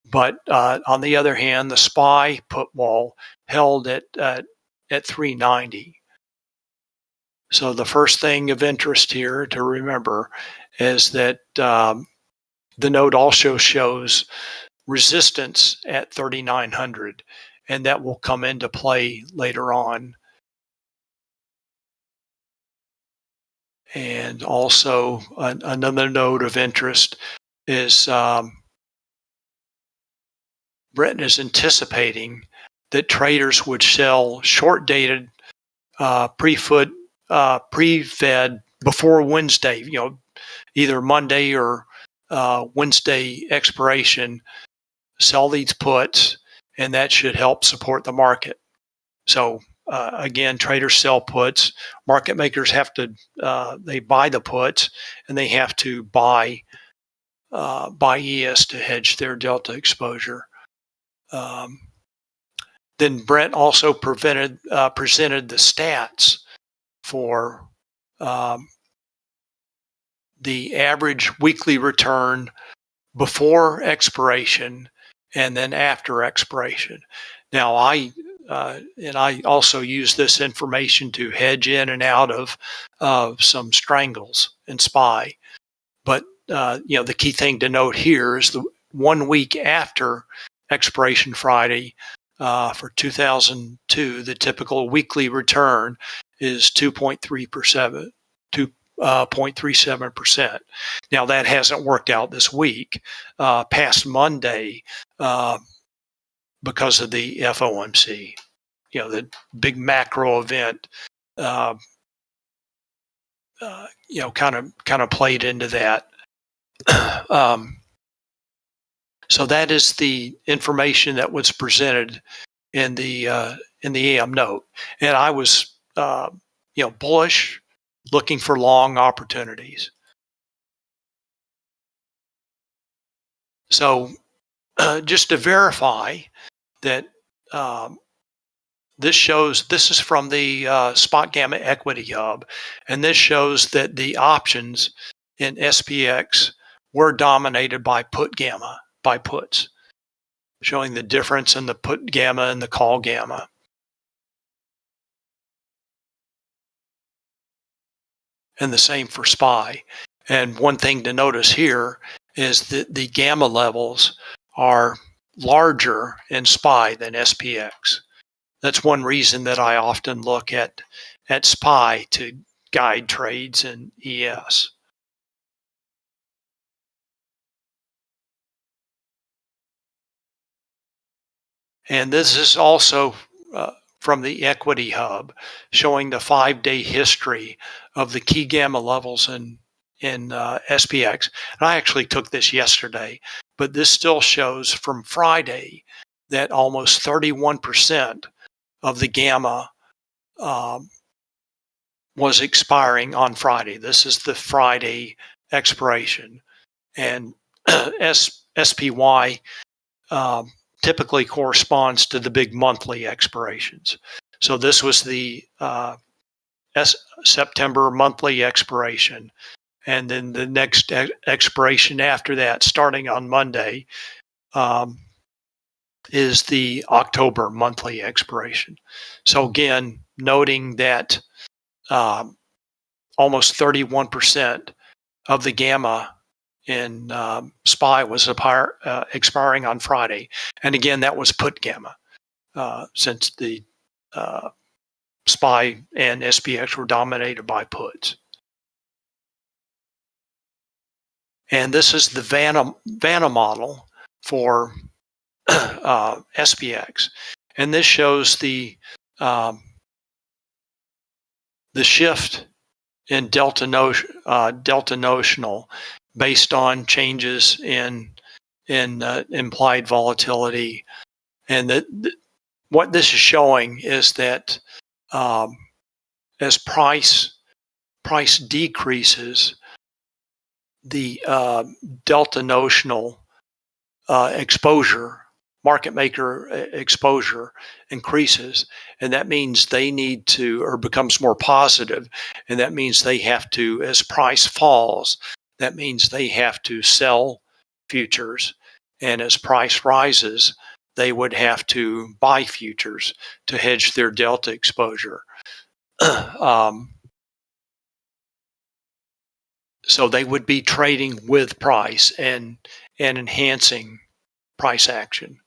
But uh, on the other hand, the SPY put wall held at, uh, at 390. So the first thing of interest here to remember is that um, the node also shows resistance at 3900 and that will come into play later on. And also an, another node of interest is um, Brent is anticipating that traders would sell short dated uh, pre-foot uh, pre-fed before Wednesday, you know, either Monday or uh, Wednesday expiration, sell these puts, and that should help support the market. So uh, again, traders sell puts. Market makers have to uh, they buy the puts, and they have to buy uh, buy ES to hedge their delta exposure. Um, then Brent also prevented uh, presented the stats for um, the average weekly return before expiration and then after expiration. Now, I uh, and I also use this information to hedge in and out of uh, some strangles and SPY. But uh, you know, the key thing to note here is the one week after expiration Friday uh, for 2002, the typical weekly return is 2.3%, 2.37%. Uh, 0.37%. now, that hasn't worked out this week. Uh, past Monday, uh, because of the FOMC, you know, the big macro event, uh, uh, you know, kind of kind of played into that. um, so that is the information that was presented in the uh, in the AM note, and I was uh, you know bullish, looking for long opportunities. So uh, just to verify that um, this shows this is from the uh, spot gamma equity hub and this shows that the options in spx were dominated by put gamma by puts, showing the difference in the put gamma and the call gamma. And the same for SPY. And one thing to notice here is that the gamma levels are larger in SPY than SPX. That's one reason that I often look at, at SPY to guide trades in ES. And this is also uh, from the Equity Hub, showing the five-day history of the key gamma levels in in uh, SPX. And I actually took this yesterday, but this still shows from Friday that almost 31% of the gamma um, was expiring on Friday. This is the Friday expiration. And S, SPY um, typically corresponds to the big monthly expirations. So this was the uh, S September monthly expiration. And then the next expiration after that, starting on Monday, um, is the October monthly expiration. So again, noting that um, almost 31% of the gamma in um, SPY was uh, expiring on Friday. And again, that was put gamma uh, since the uh, SPY and SPX were dominated by puts. And this is the Vanna, Vanna model for uh, SPX. And this shows the um, the shift in delta, uh, delta notional based on changes in in uh, implied volatility. And that what this is showing is that um, as price price decreases, the uh, delta notional uh, exposure, market maker exposure increases and that means they need to or becomes more positive and that means they have to as price falls that means they have to sell futures and as price rises they would have to buy futures to hedge their delta exposure um, so they would be trading with price and and enhancing price action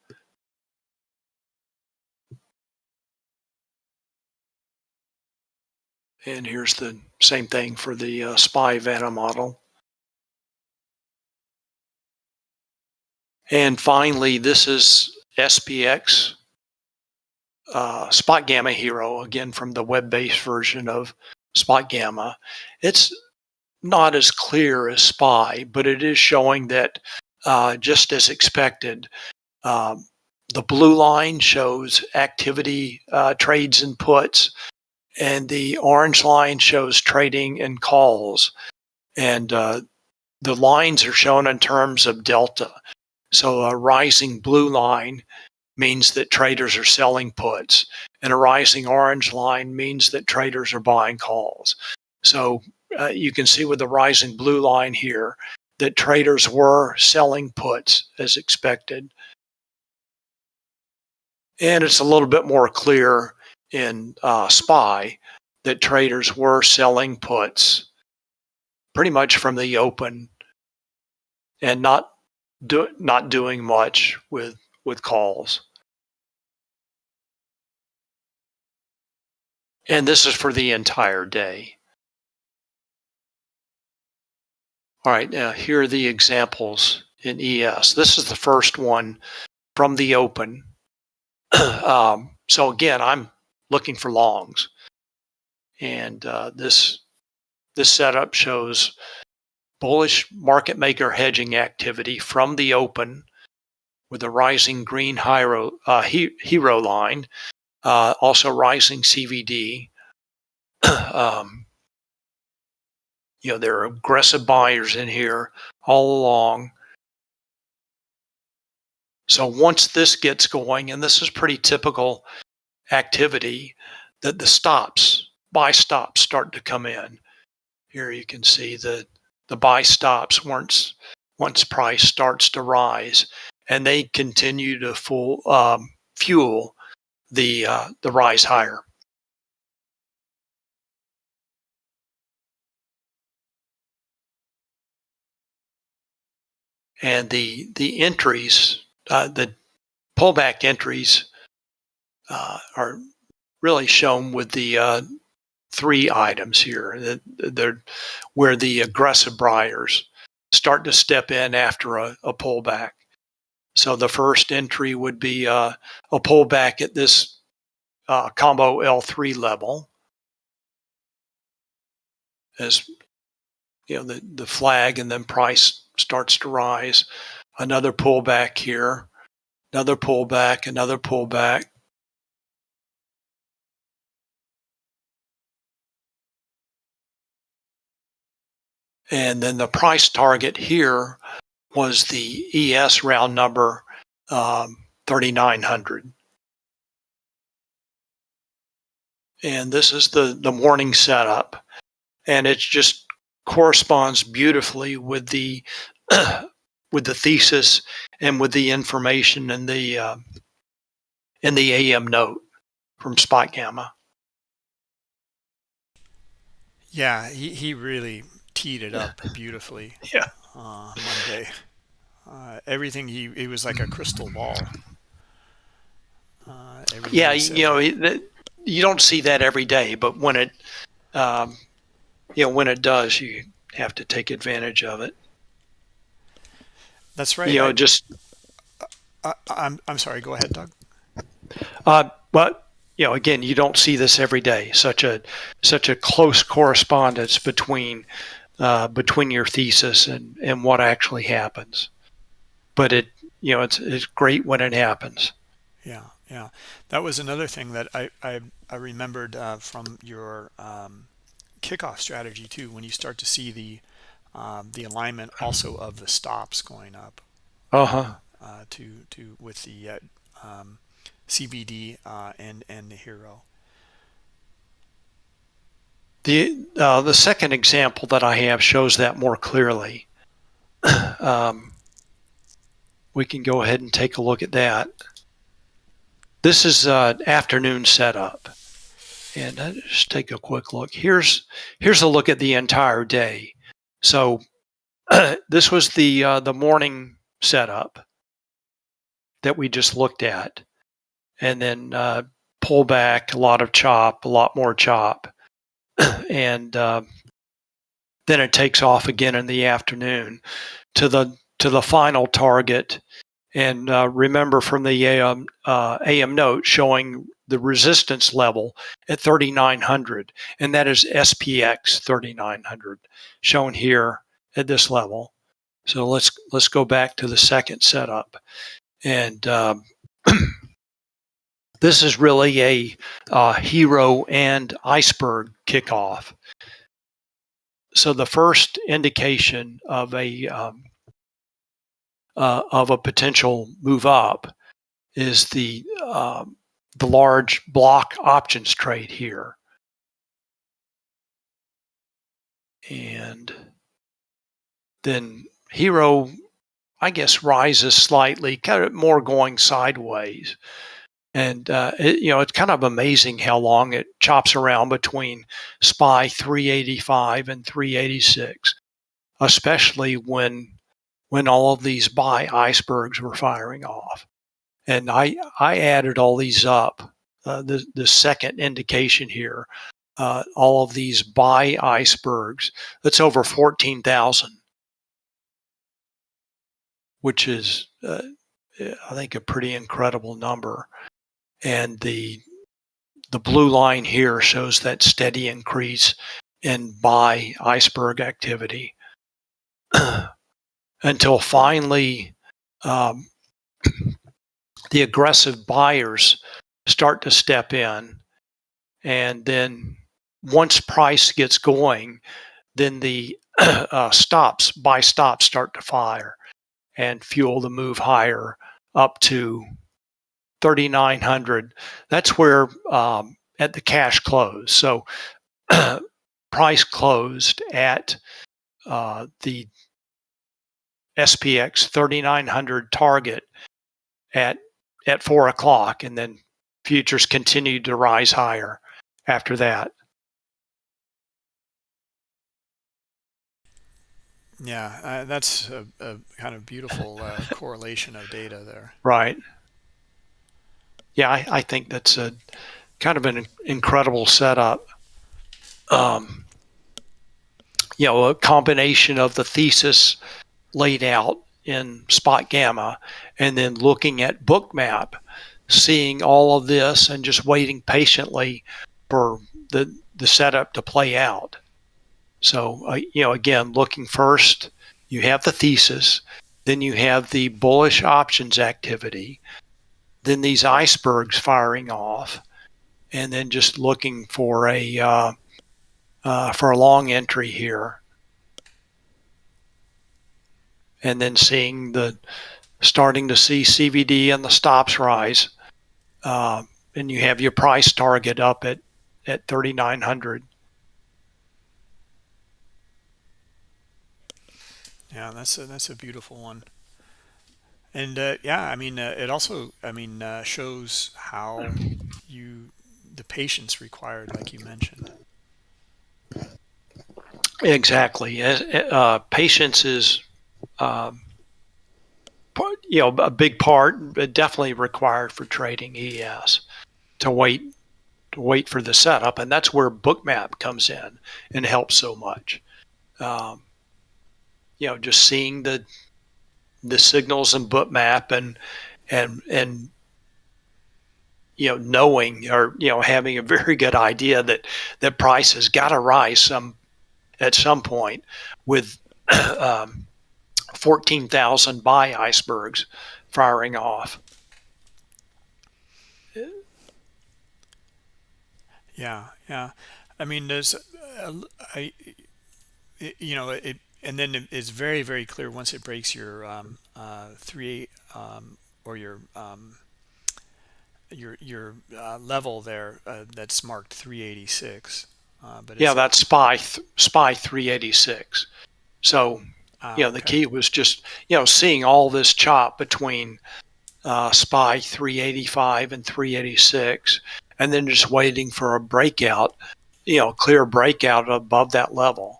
And here's the same thing for the uh, SPY Vanna model. And finally, this is SPX uh, Spot Gamma HIRO, again from the web-based version of Spot Gamma. It's not as clear as SPY, but it is showing that uh, just as expected, um, the blue line shows activity uh, trades and puts and the orange line shows trading and calls. And uh, the lines are shown in terms of delta. So a rising blue line means that traders are selling puts, and a rising orange line means that traders are buying calls. So uh, you can see with the rising blue line here that traders were selling puts as expected. And it's a little bit more clear in uh, SPY that traders were selling puts pretty much from the open and not do, not doing much with with calls. And this is for the entire day. All right, now here are the examples in ES. This is the first one from the open. um, so again, I'm looking for longs. And uh, this, this setup shows bullish market maker hedging activity from the open with a rising green HIRO, uh, HIRO line, uh, also rising CVD. um, you know, there are aggressive buyers in here all along. So once this gets going, and this is pretty typical activity that the stops, buy stops start to come in. Here you can see that the buy stops once once price starts to rise, and they continue to full, um, fuel the uh, the rise higher. And the the entries, uh, the pullback entries uh, are really shown with the uh, three items here they're, where the aggressive buyers start to step in after a, a pullback. So the first entry would be uh, a pullback at this uh, combo L3 level as you know the, the flag and then price starts to rise. Another pullback here, another pullback, another pullback, And then the price target here was the ES round number um, 3900. And this is the, the morning setup. And it just corresponds beautifully with the with the thesis and with the information in the uh, in the AM note from Spot Gamma. Yeah, he, he really teed it up beautifully. Yeah. Uh, Monday. Uh, everything he it was like a crystal ball. Uh, yeah, you know, you don't see that every day, but when it, um, you know, when it does, you have to take advantage of it. That's right. You know, I, just. I, I'm I'm sorry. Go ahead, Doug. Uh, but you know, again, you don't see this every day. Such a such a close correspondence between uh, between your thesis and, and what actually happens. But it, you know, it's, it's great when it happens. Yeah, yeah. That was another thing that I, I, I remembered uh, from your um, kickoff strategy too, when you start to see the, um, the alignment also of the stops going up. Uh-huh. uh, to to with the uh, um, CVD uh, and and the HIRO. The uh, the second example that I have shows that more clearly. um, we can go ahead and take a look at that. This is uh, afternoon setup. And I just take a quick look. Here's here's a look at the entire day. So this was the uh, the morning setup that we just looked at, and then uh, pull back a lot of chop, a lot more chop, and uh, then it takes off again in the afternoon to the to the final target. And uh, remember from the AM, uh, AM note showing the resistance level at 3900, and that is SPX 3900 shown here at this level. So let's let's go back to the second setup, and um, this is really a uh, HIRO and iceberg kickoff. So the first indication of a um, uh, of a potential move up is the um, the large block options trade here. And then HIRO, I guess, rises slightly, kind of more going sideways. And, uh, it, you know, it's kind of amazing how long it chops around between SPY 385 and 386, especially when when all of these buy icebergs were firing off and I I added all these up. Uh, the the second indication here, uh, all of these buy icebergs. That's over fourteen thousand, which is uh, I think a pretty incredible number. And the the blue line here shows that steady increase in buy iceberg activity until finally um, the aggressive buyers start to step in. And then once price gets going, then the uh, stops, buy stops start to fire and fuel the move higher up to 3,900. That's where um, at the cash close. So price closed at uh, the SPX 3900 target at at four o'clock, and then futures continued to rise higher after that. Yeah, uh, that's a, a, kind of beautiful uh, correlation of data there. Right. Yeah, I, I, think that's a kind of an incredible setup. Um, you know, a combination of the thesis laid out in spot gamma and then looking at bookmap seeing all of this and just waiting patiently for the the setup to play out so uh, you know again looking first you have the thesis then you have the bullish options activity then these icebergs firing off and then just looking for a uh, uh, for a long entry here and then seeing the starting to see CVD and the stops rise, uh, and you have your price target up at at 3,900. Yeah, that's a, that's a beautiful one. And uh, yeah, I mean, uh, it also, I mean, uh, shows how you the patience required, like you mentioned. Exactly. Uh, patience is um, you know, a big part, definitely required for trading ES to wait to wait for the setup, and that's where Bookmap comes in and helps so much. Um, you know, just seeing the the signals in Bookmap and and and you know knowing or you know having a very good idea that that price has got to rise some at some point with um, 14,000 buy icebergs firing off. Yeah, yeah. I mean, there's, uh, I, you know, it, and then it's very, very clear once it breaks your um, uh, three um, or your um, your your uh, level there uh, that's marked 386. Uh, but yeah, that's SPY SPY 386. So ah, you know, the key was just you know seeing all this chop between uh, SPY 385 and 386, and then just waiting for a breakout, you know, clear breakout above that level.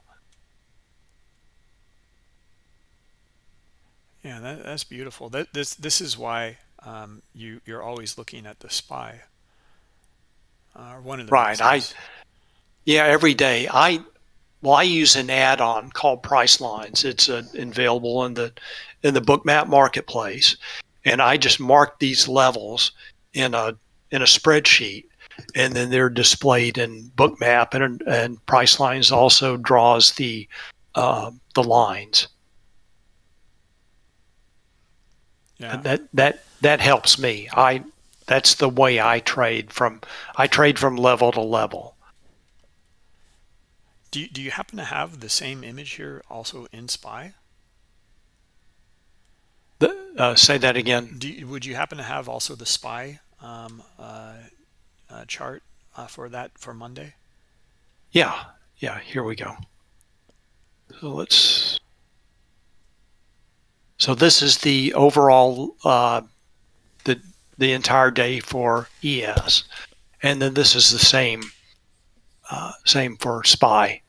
Yeah, that, that's beautiful. That this this is why um, you you're always looking at the SPY. Uh, one of the right. reasons. I yeah, every day. I well, I use an add-on called Pricelines. It's uh, available in the in the Bookmap marketplace, and I just mark these levels in a in a spreadsheet, and then they're displayed in Bookmap, and and Pricelines also draws the uh, the lines. Yeah. That that that helps me. I that's the way I trade from I trade from level to level. Do you, do you happen to have the same image here also in SPY? The, uh, say that again. Do you, would you happen to have also the SPY um, uh, uh, chart uh, for that for Monday? Yeah, yeah. Here we go. So let's. So this is the overall uh, the the entire day for ES, and then this is the same uh, same for SPY.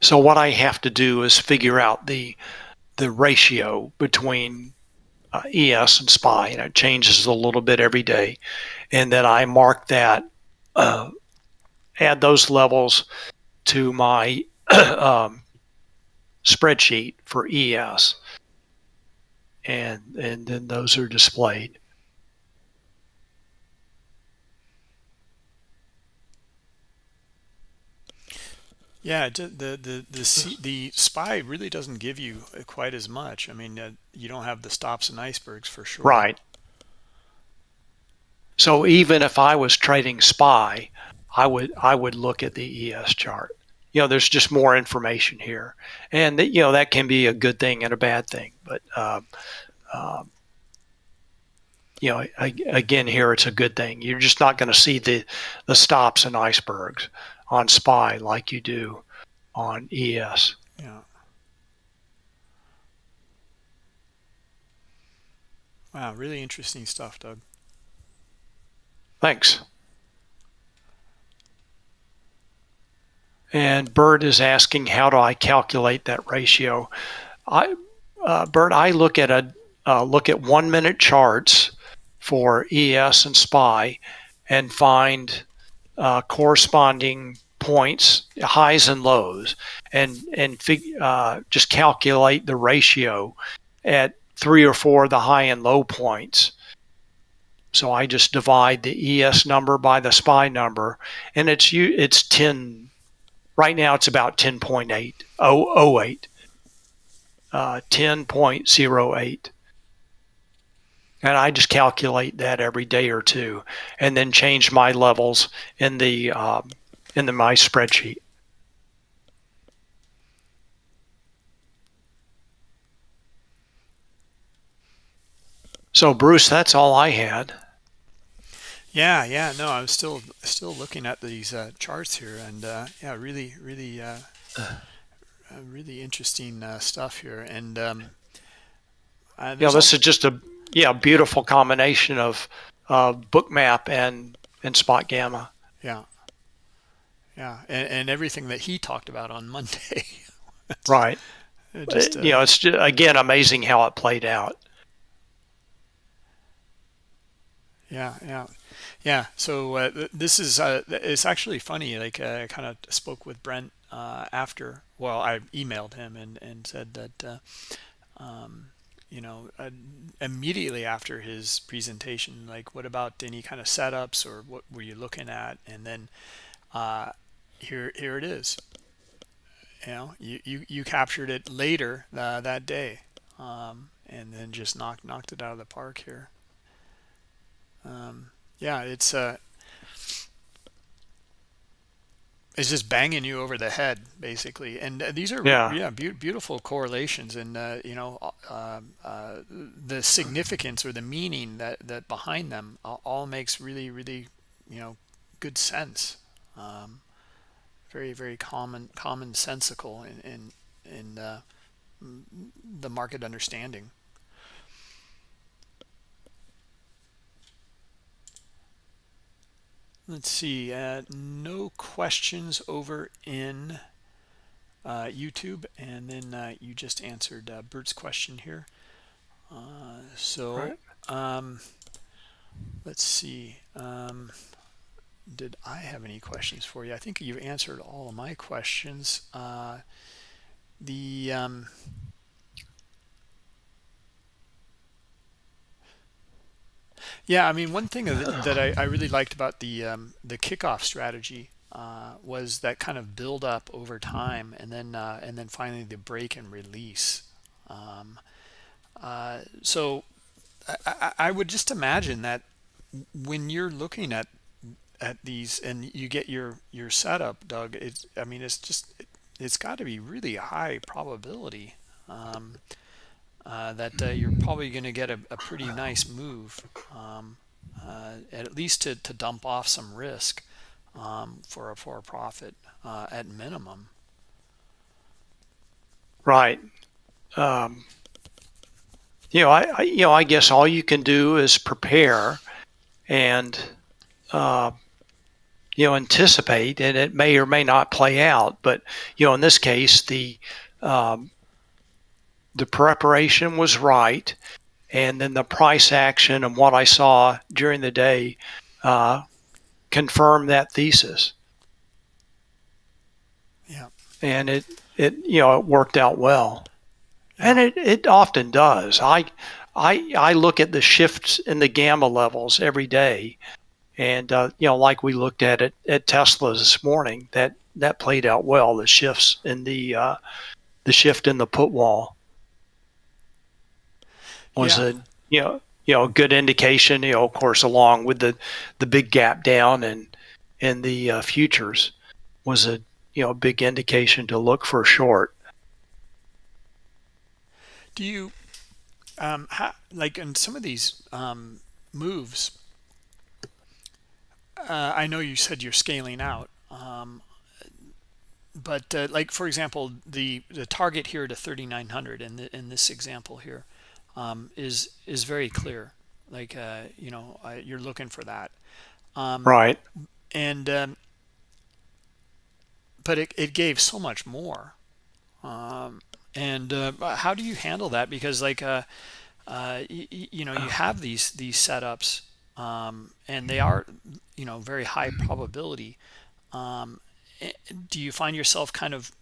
So what I have to do is figure out the the ratio between uh, ES and SPY, and it changes a little bit every day, and then I mark that, uh, add those levels to my um, spreadsheet for ES, and and then those are displayed. Yeah, the the the the SPY really doesn't give you quite as much. I mean, uh, you don't have the stops and icebergs for sure. Right. So even if I was trading SPY, I would I would look at the ES chart. You know, there's just more information here, and that, you know that can be a good thing and a bad thing. But um, um, you know, again, here it's a good thing. You're just not going to see the the stops and icebergs on SPY like you do on ES. Yeah. Wow, really interesting stuff, Doug. Thanks. And Bert is asking, how do I calculate that ratio? I, uh, Bert, I look at a uh, look at one minute charts for ES and SPY and find uh, corresponding points, highs and lows, and and uh, just calculate the ratio at three or four of the high and low points. So I just divide the ES number by the SPY number, and it's you it's 10. Right now it's about 10.8, 008, uh, 10.08 and I just calculate that every day or two, and then change my levels in the um, in the my spreadsheet. So Bruce, that's all I had. Yeah, yeah, no, I'm still still looking at these uh, charts here, and uh, yeah, really, really, uh, uh really interesting uh, stuff here. And um, uh, yeah, this is just a yeah beautiful combination of bookmap and and spot gamma. Yeah, yeah, and, and everything that he talked about on Monday. right. Just, uh, you know, it's just, again amazing how it played out. Yeah, yeah, yeah. So uh, this is uh, it's actually funny. Like uh, I kind of spoke with Brent uh, after. Well, I emailed him and and said that. Uh, um, you know, immediately after his presentation, like, what about any kind of setups or what were you looking at? And then here here it is you know you you, you captured it later uh, that day um, and then just knocked knocked it out of the park here um, yeah it's uh is just banging you over the head basically. And uh, these are Yeah. yeah be- beautiful correlations. And uh, you know uh, uh, the significance or the meaning that that behind them all, all makes really really you know good sense. Um, very very common commonsensical in in, in uh, the market understanding Let's see. Uh, no questions over in uh, YouTube, and then uh, you just answered uh, Bert's question here. Uh, so Right. um, let's see. Um, did I have any questions for you? I think you've answered all of my questions. Uh, the um, Yeah, I mean, one thing that I, I really liked about the um, the kickoff strategy uh, was that kind of build up over time, and then uh, and then finally the break and release. Um, uh, so I, I, would just imagine that when you're looking at at these and you get your your setup, Doug, it's I mean, it's just it, it's got to be really high probability. Um, uh, that uh, you're probably going to get a, a, pretty nice move, um, uh, at least to, to dump off some risk um, for a for a profit uh, at minimum. Right. Um, you know, I, I, you know I guess all you can do is prepare and you know anticipate, and it may or may not play out. But you know, in this case, the um, the preparation was right, and then the price action and what I saw during the day uh, confirmed that thesis. Yeah, and it it you know it worked out well, and it it often does. I I I look at the shifts in the gamma levels every day, and uh, you know like we looked at it at Tesla this morning that that played out well. The shifts in the uh, the shift in the put wall was Yeah. a you know you know a good indication. You know, of course, along with the the big gap down and in the uh, futures was a you know a big indication to look for short. Do you um, ha, like in some of these um, moves? Uh, I know you said you're scaling out, um, but uh, like for example, the the target here to 3,900 in the, in this example here um, is is very clear. Like uh, you know, uh, you're looking for that, um, Right. and um, but it, it gave so much more. Um, and uh, how do you handle that? Because like uh, uh, you know, you have these these setups, um, and they are you know very high probability. Um, eh, do you find yourself kind of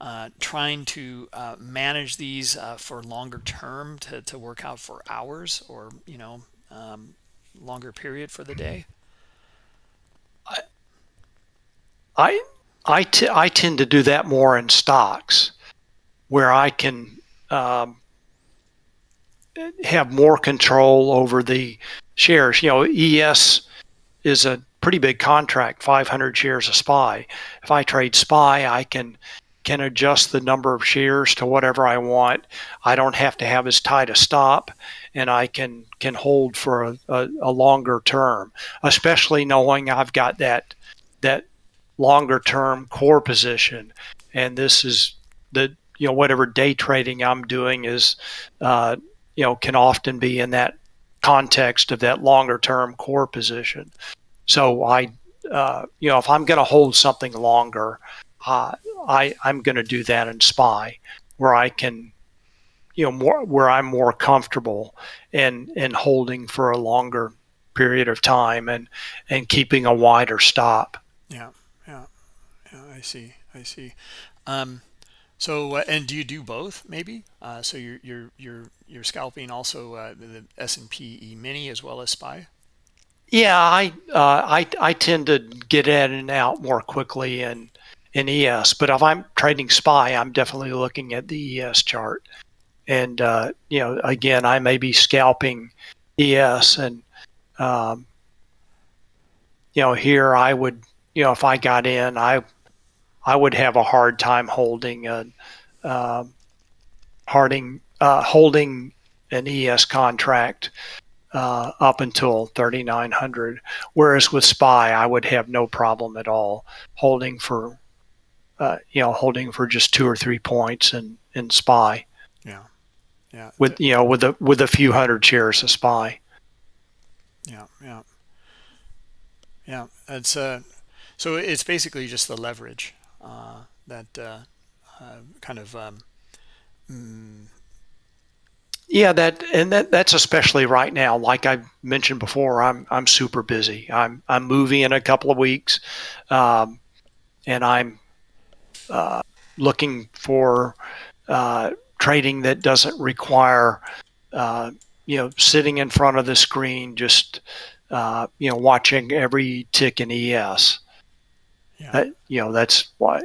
uh, trying to uh, manage these uh, for longer term to, to work out for hours or you know um, longer period for the day I I, I tend to do that more in stocks, where I can um, have more control over the shares. You know, ES is a pretty big contract, 500 shares of SPY. If I trade SPY, I can can adjust the number of shares to whatever I want. I don't have to have as tight a stop, and I can can hold for a, a, a longer term, especially knowing I've got that that longer term core position. And this is the you know whatever day trading I'm doing is uh, you know can often be in that context of that longer term core position. So I uh, you know if I'm going to hold something longer, uh, I I'm going to do that in SPY where I can you know more where I'm more comfortable in in holding for a longer period of time and and keeping a wider stop. yeah yeah yeah i see i see. Um, so uh, and do you do both maybe? Uh, so you're you're you're you're scalping also uh, the, the s&p e mini as well as spy? Yeah, I uh, I I tend to get in and out more quickly in in ES, but if I'm trading SPY, I'm definitely looking at the ES chart, and uh, you know, again, I may be scalping ES, and um, you know, here I would you know, if I got in, I I would have a hard time holding a uh, harding uh, holding an ES contract uh, up until 3900 whereas with spy i would have no problem at all holding for uh, you know holding for just two or three points in in spy. Yeah. Yeah. With you know with a with a few hundred shares of spy. Yeah. Yeah. Yeah. It's uh so it's basically just the leverage uh, that uh, uh, kind of um, mm, yeah that and that that's especially right now. Like i mentioned before i'm i'm super busy. I'm i'm moving in a couple of weeks um, and i'm uh, looking for uh, trading that doesn't require uh, you know sitting in front of the screen just uh, you know watching every tick in es yeah. That, you know that's why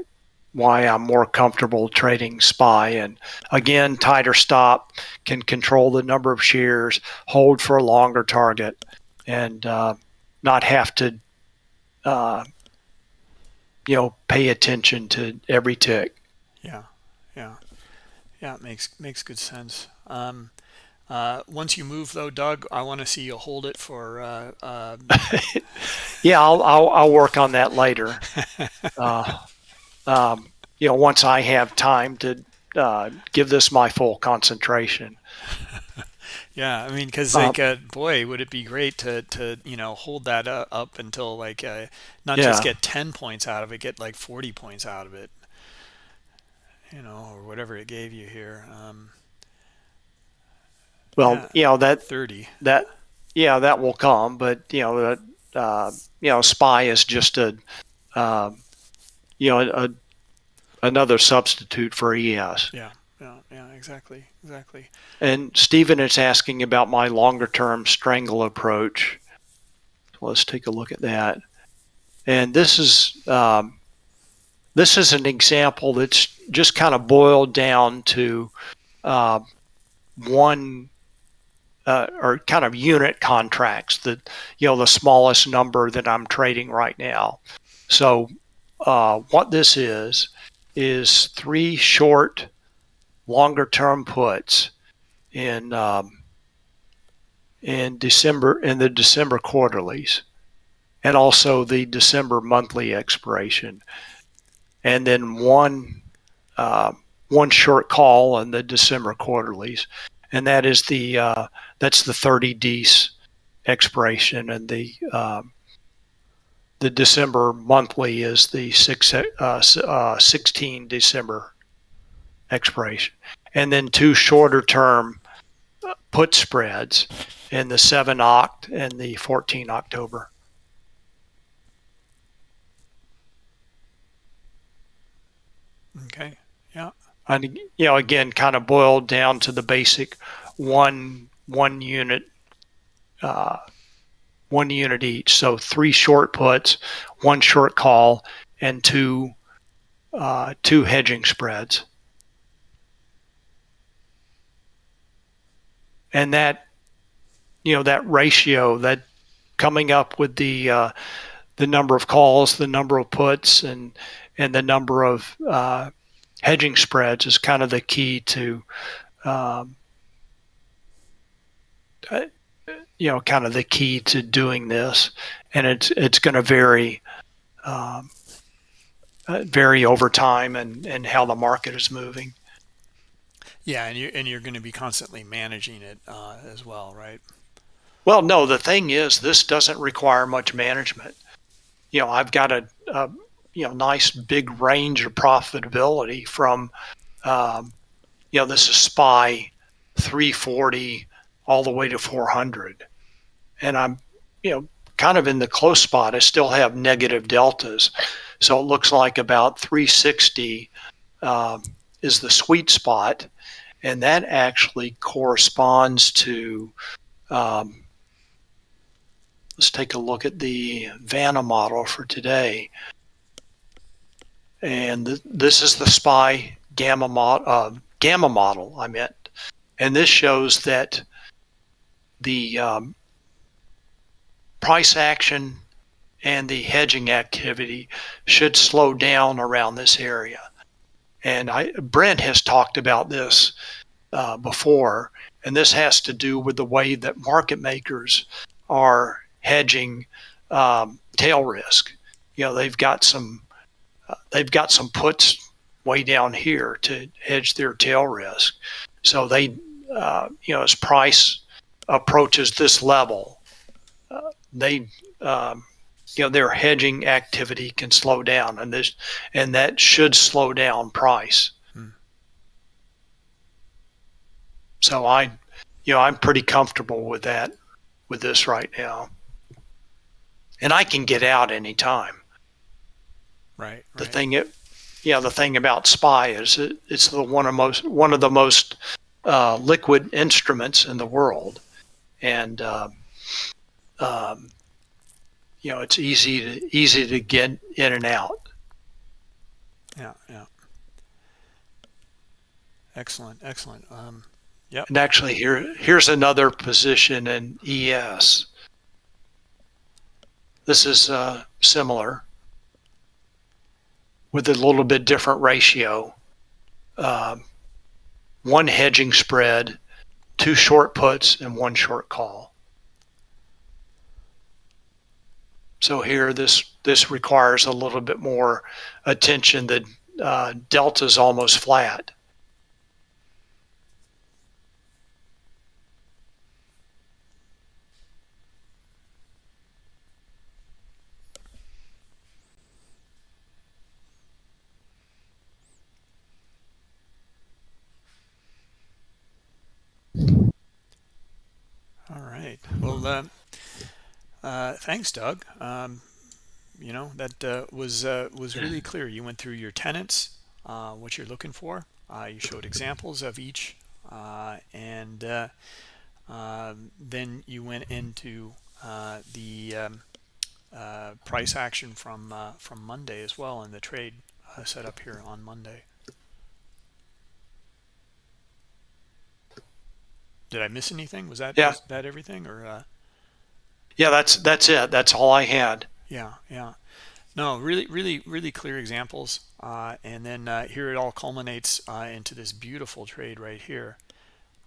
why I'm more comfortable trading SPY. And again, tighter stop can control the number of shares, hold for a longer target, and uh, not have to, uh, you know, pay attention to every tick. Yeah, yeah, yeah. It makes makes good sense. Um, uh, once you move though, Doug, I want to see you hold it for. Uh, uh... yeah, I'll, I'll, I'll work on that later. Uh, um, you know, once I have time to uh, give this my full concentration. yeah, I mean, because like, uh, boy, would it be great to to you know hold that up until like uh, not yeah. just get ten points out of it, get like forty points out of it, you know, or whatever it gave you here. Um, well, yeah, you know that thirty that yeah that will come, but you know uh, you know spy is just a uh, you know, a, another substitute for ES. Yeah, yeah, exactly, exactly. And Stephen is asking about my longer term strangle approach. let's take a look at that. And this is um, this is an example that's just kind of boiled down to uh, one uh, or kind of unit contracts that you know the smallest number that I'm trading right now. So uh, what this is is three short, longer term puts in um, in December in the December quarterlies, and also the December monthly expiration, and then one uh, one short call in the December quarterlies, and that is the uh, that's the 30 D's expiration and the um, the December monthly is the six, uh, uh, 16 December expiration. And then two shorter term put spreads in the 7 Oct and the 14 October. Okay. Yeah. And you know, again, kind of boiled down to the basic one one unit uh, one unit each. So three short puts, one short call, and two uh, two hedging spreads. And that you know that ratio that coming up with the uh, the number of calls, the number of puts, and and the number of uh, hedging spreads is kind of the key to um, you know kind of the key to doing this, and it's it's going to vary. Um, uh, vary over time and, and how the market is moving. Yeah, and you and you're going to be constantly managing it uh, as well, right? Well, no. The thing is, this doesn't require much management. You know, I've got a, a you know nice big range of profitability from, um, you know, this is SPY 340 all the way to 400. And I'm, you know, kind of in the close spot. I still have negative deltas. So it looks like about 360 um, is the sweet spot. And that actually corresponds to, um, let's take a look at the Vanna model for today. And th this is the SPY gamma, uh, gamma model I meant. And this shows that the um, price action and the hedging activity should slow down around this area. And I, Brent has talked about this uh, before, and this has to do with the way that market makers are hedging um, tail risk. You know, they've got some uh, they've got some puts way down here to hedge their tail risk. So they, uh, you know, as price approaches this level, uh, they, um, you know, their hedging activity can slow down, and this, and that should slow down price. Hmm. So I, you know, I'm pretty comfortable with that, with this right now, and I can get out anytime. Right. right. The thing it, yeah, the thing about SPY is it, it's the one of most one of the most uh, liquid instruments in the world, and uh, um, you know it's easy to easy to get in and out. Yeah, yeah. Excellent, excellent. Um, yeah. And actually, here here's another position in ES. This is uh, similar with a little bit different ratio. Um, one hedging spread, two short puts, and one short call. So here, this this requires a little bit more attention. The uh, delta is almost flat. All right. Well, uh, uh, thanks, Doug. Um, you know that uh, was uh, was really clear. You went through your tenants, uh, what you're looking for. Uh, you showed examples of each, and um, then you went into the um, price action from from Monday as well, and the trade set up here on Monday. Did I miss anything? Was that yeah. that everything or? Yeah, that's that's it. That's all I had. Yeah, yeah. No, really, really, really clear examples, uh, and then uh, here it all culminates uh, into this beautiful trade right here.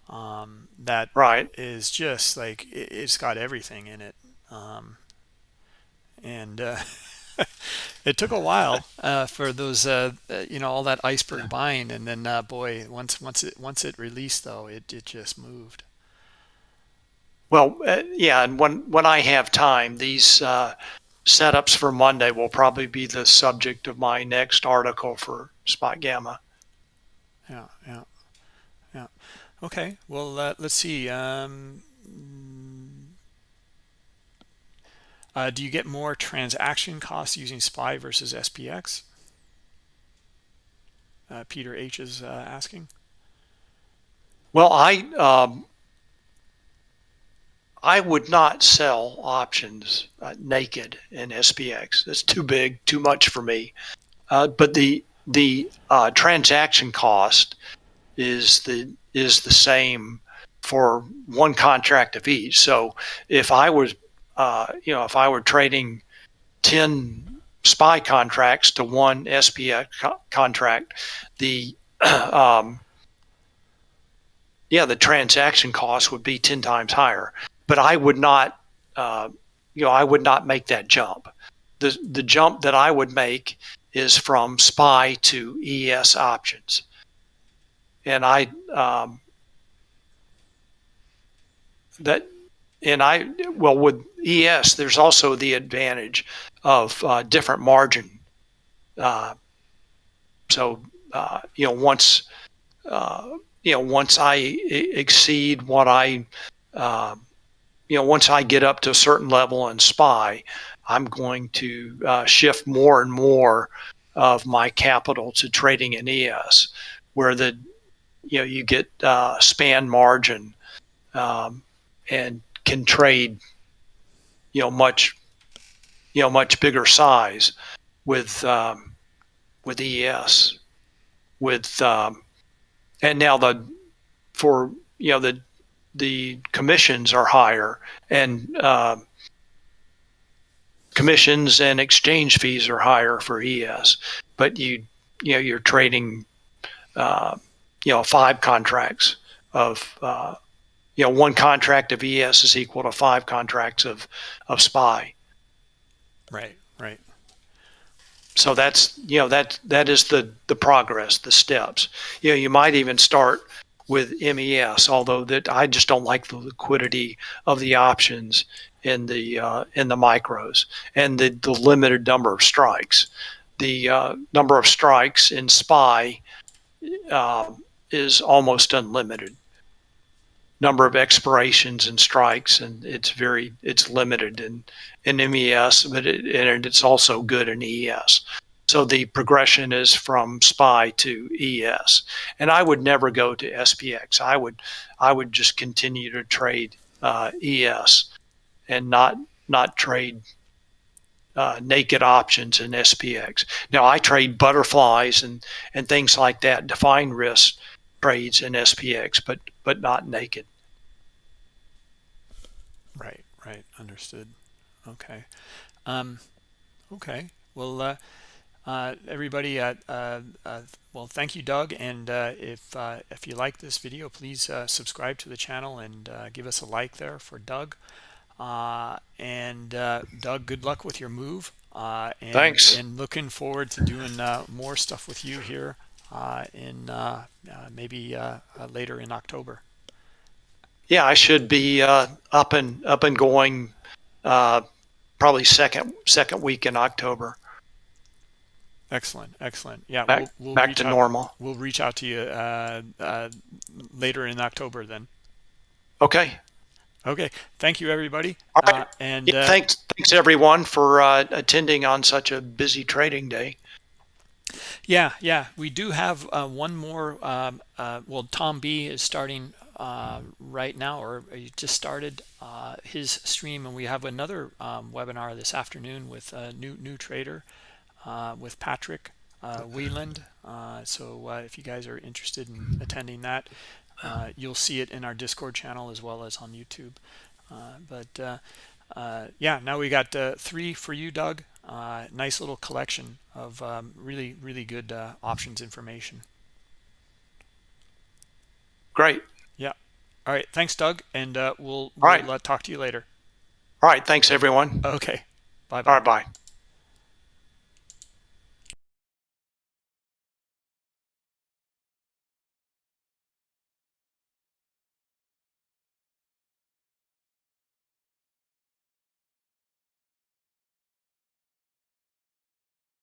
Um, that right is just like it, has got everything in it, um, and uh, it took a while uh, for those, uh, you know, all that iceberg buying, and then uh, boy, once once it once it released though, it it just moved. Well, uh, yeah, and when when I have time, these uh, setups for Monday will probably be the subject of my next article for Spot Gamma. Yeah, yeah, yeah. Okay, well, let's see. Um, Uh, do you get more transaction costs using SPY versus SPX? Uh, Peter H is uh, asking. Well, I um, I would not sell options uh, naked in SPX. That's too big, too much for me. Uh, but the the uh, transaction cost is the is the same for one contract of each. So if I was uh, you know, if I were trading 10 SPY contracts to one SPX co- contract, the um, yeah, the transaction cost would be 10 times higher. But I would not, uh, you know, I would not make that jump. The the jump that I would make is from SPY to ES options, and I um, that and I well with ES, there's also the advantage of uh, different margin. Uh, so uh, you know once uh, you know once I exceed what I um, you know once I get up to a certain level in SPY, I'm going to uh, shift more and more of my capital to trading in ES, where the you know you get uh, span margin um, and can trade, you know, much, you know, much bigger size with um, with ES, with um, and now the for you know the the commissions are higher and uh, commissions and exchange fees are higher for ES, but you you know you're trading uh, you know five contracts of uh, you know one contract of ES is equal to five contracts of of SPY. Right, right. So that's you know that that is the the progress, the steps. You know you might even start with MES, although that I just don't like the liquidity of the options in the uh, in the micros and the, the limited number of strikes. The uh, number of strikes in SPY uh, is almost unlimited. Number of expirations and strikes, and it's very it's limited in in MES, but it, and it's also good in ES. So the progression is from SPY to ES, and I would never go to SPX. I would I would just continue to trade uh, ES and not not trade uh, naked options in SPX. Now I trade butterflies and and things like that, defined risk trades in SPX, but but not naked. Right, right, understood. Okay, um, okay. Well, uh, uh, everybody, uh, uh, uh well, thank you, Doug. And uh, if if you like this video, please subscribe to the channel and give us a like there for Doug. and Doug, good luck with your move. and, Thanks. And looking forward to doing more stuff with you here in maybe later in October yeah, I should be uh, up and up and going uh, probably second second week in October. Excellent, excellent. Yeah, back, we'll, we'll back to out, normal. We'll reach out to you uh, uh, later in October then. Okay. Okay. Thank you, everybody. All right. Uh, and yeah, uh, thanks, thanks everyone for uh, attending on such a busy trading day. Yeah, yeah, we do have uh, one more. Um, well, Tom B is starting uh, right now or he just started uh, his stream and we have another um, webinar this afternoon with a new new trader with Patrick uh, Wieland uh, so uh, if you guys are interested in attending that you'll see it in our discord channel as well as on YouTube but yeah now we got three for you Doug nice little collection of um, really really good options information great Yeah. all right. Thanks, Doug. And uh, we'll, we'll uh, talk to you later. All right. Thanks, everyone. Okay. Bye-bye. All right. Bye.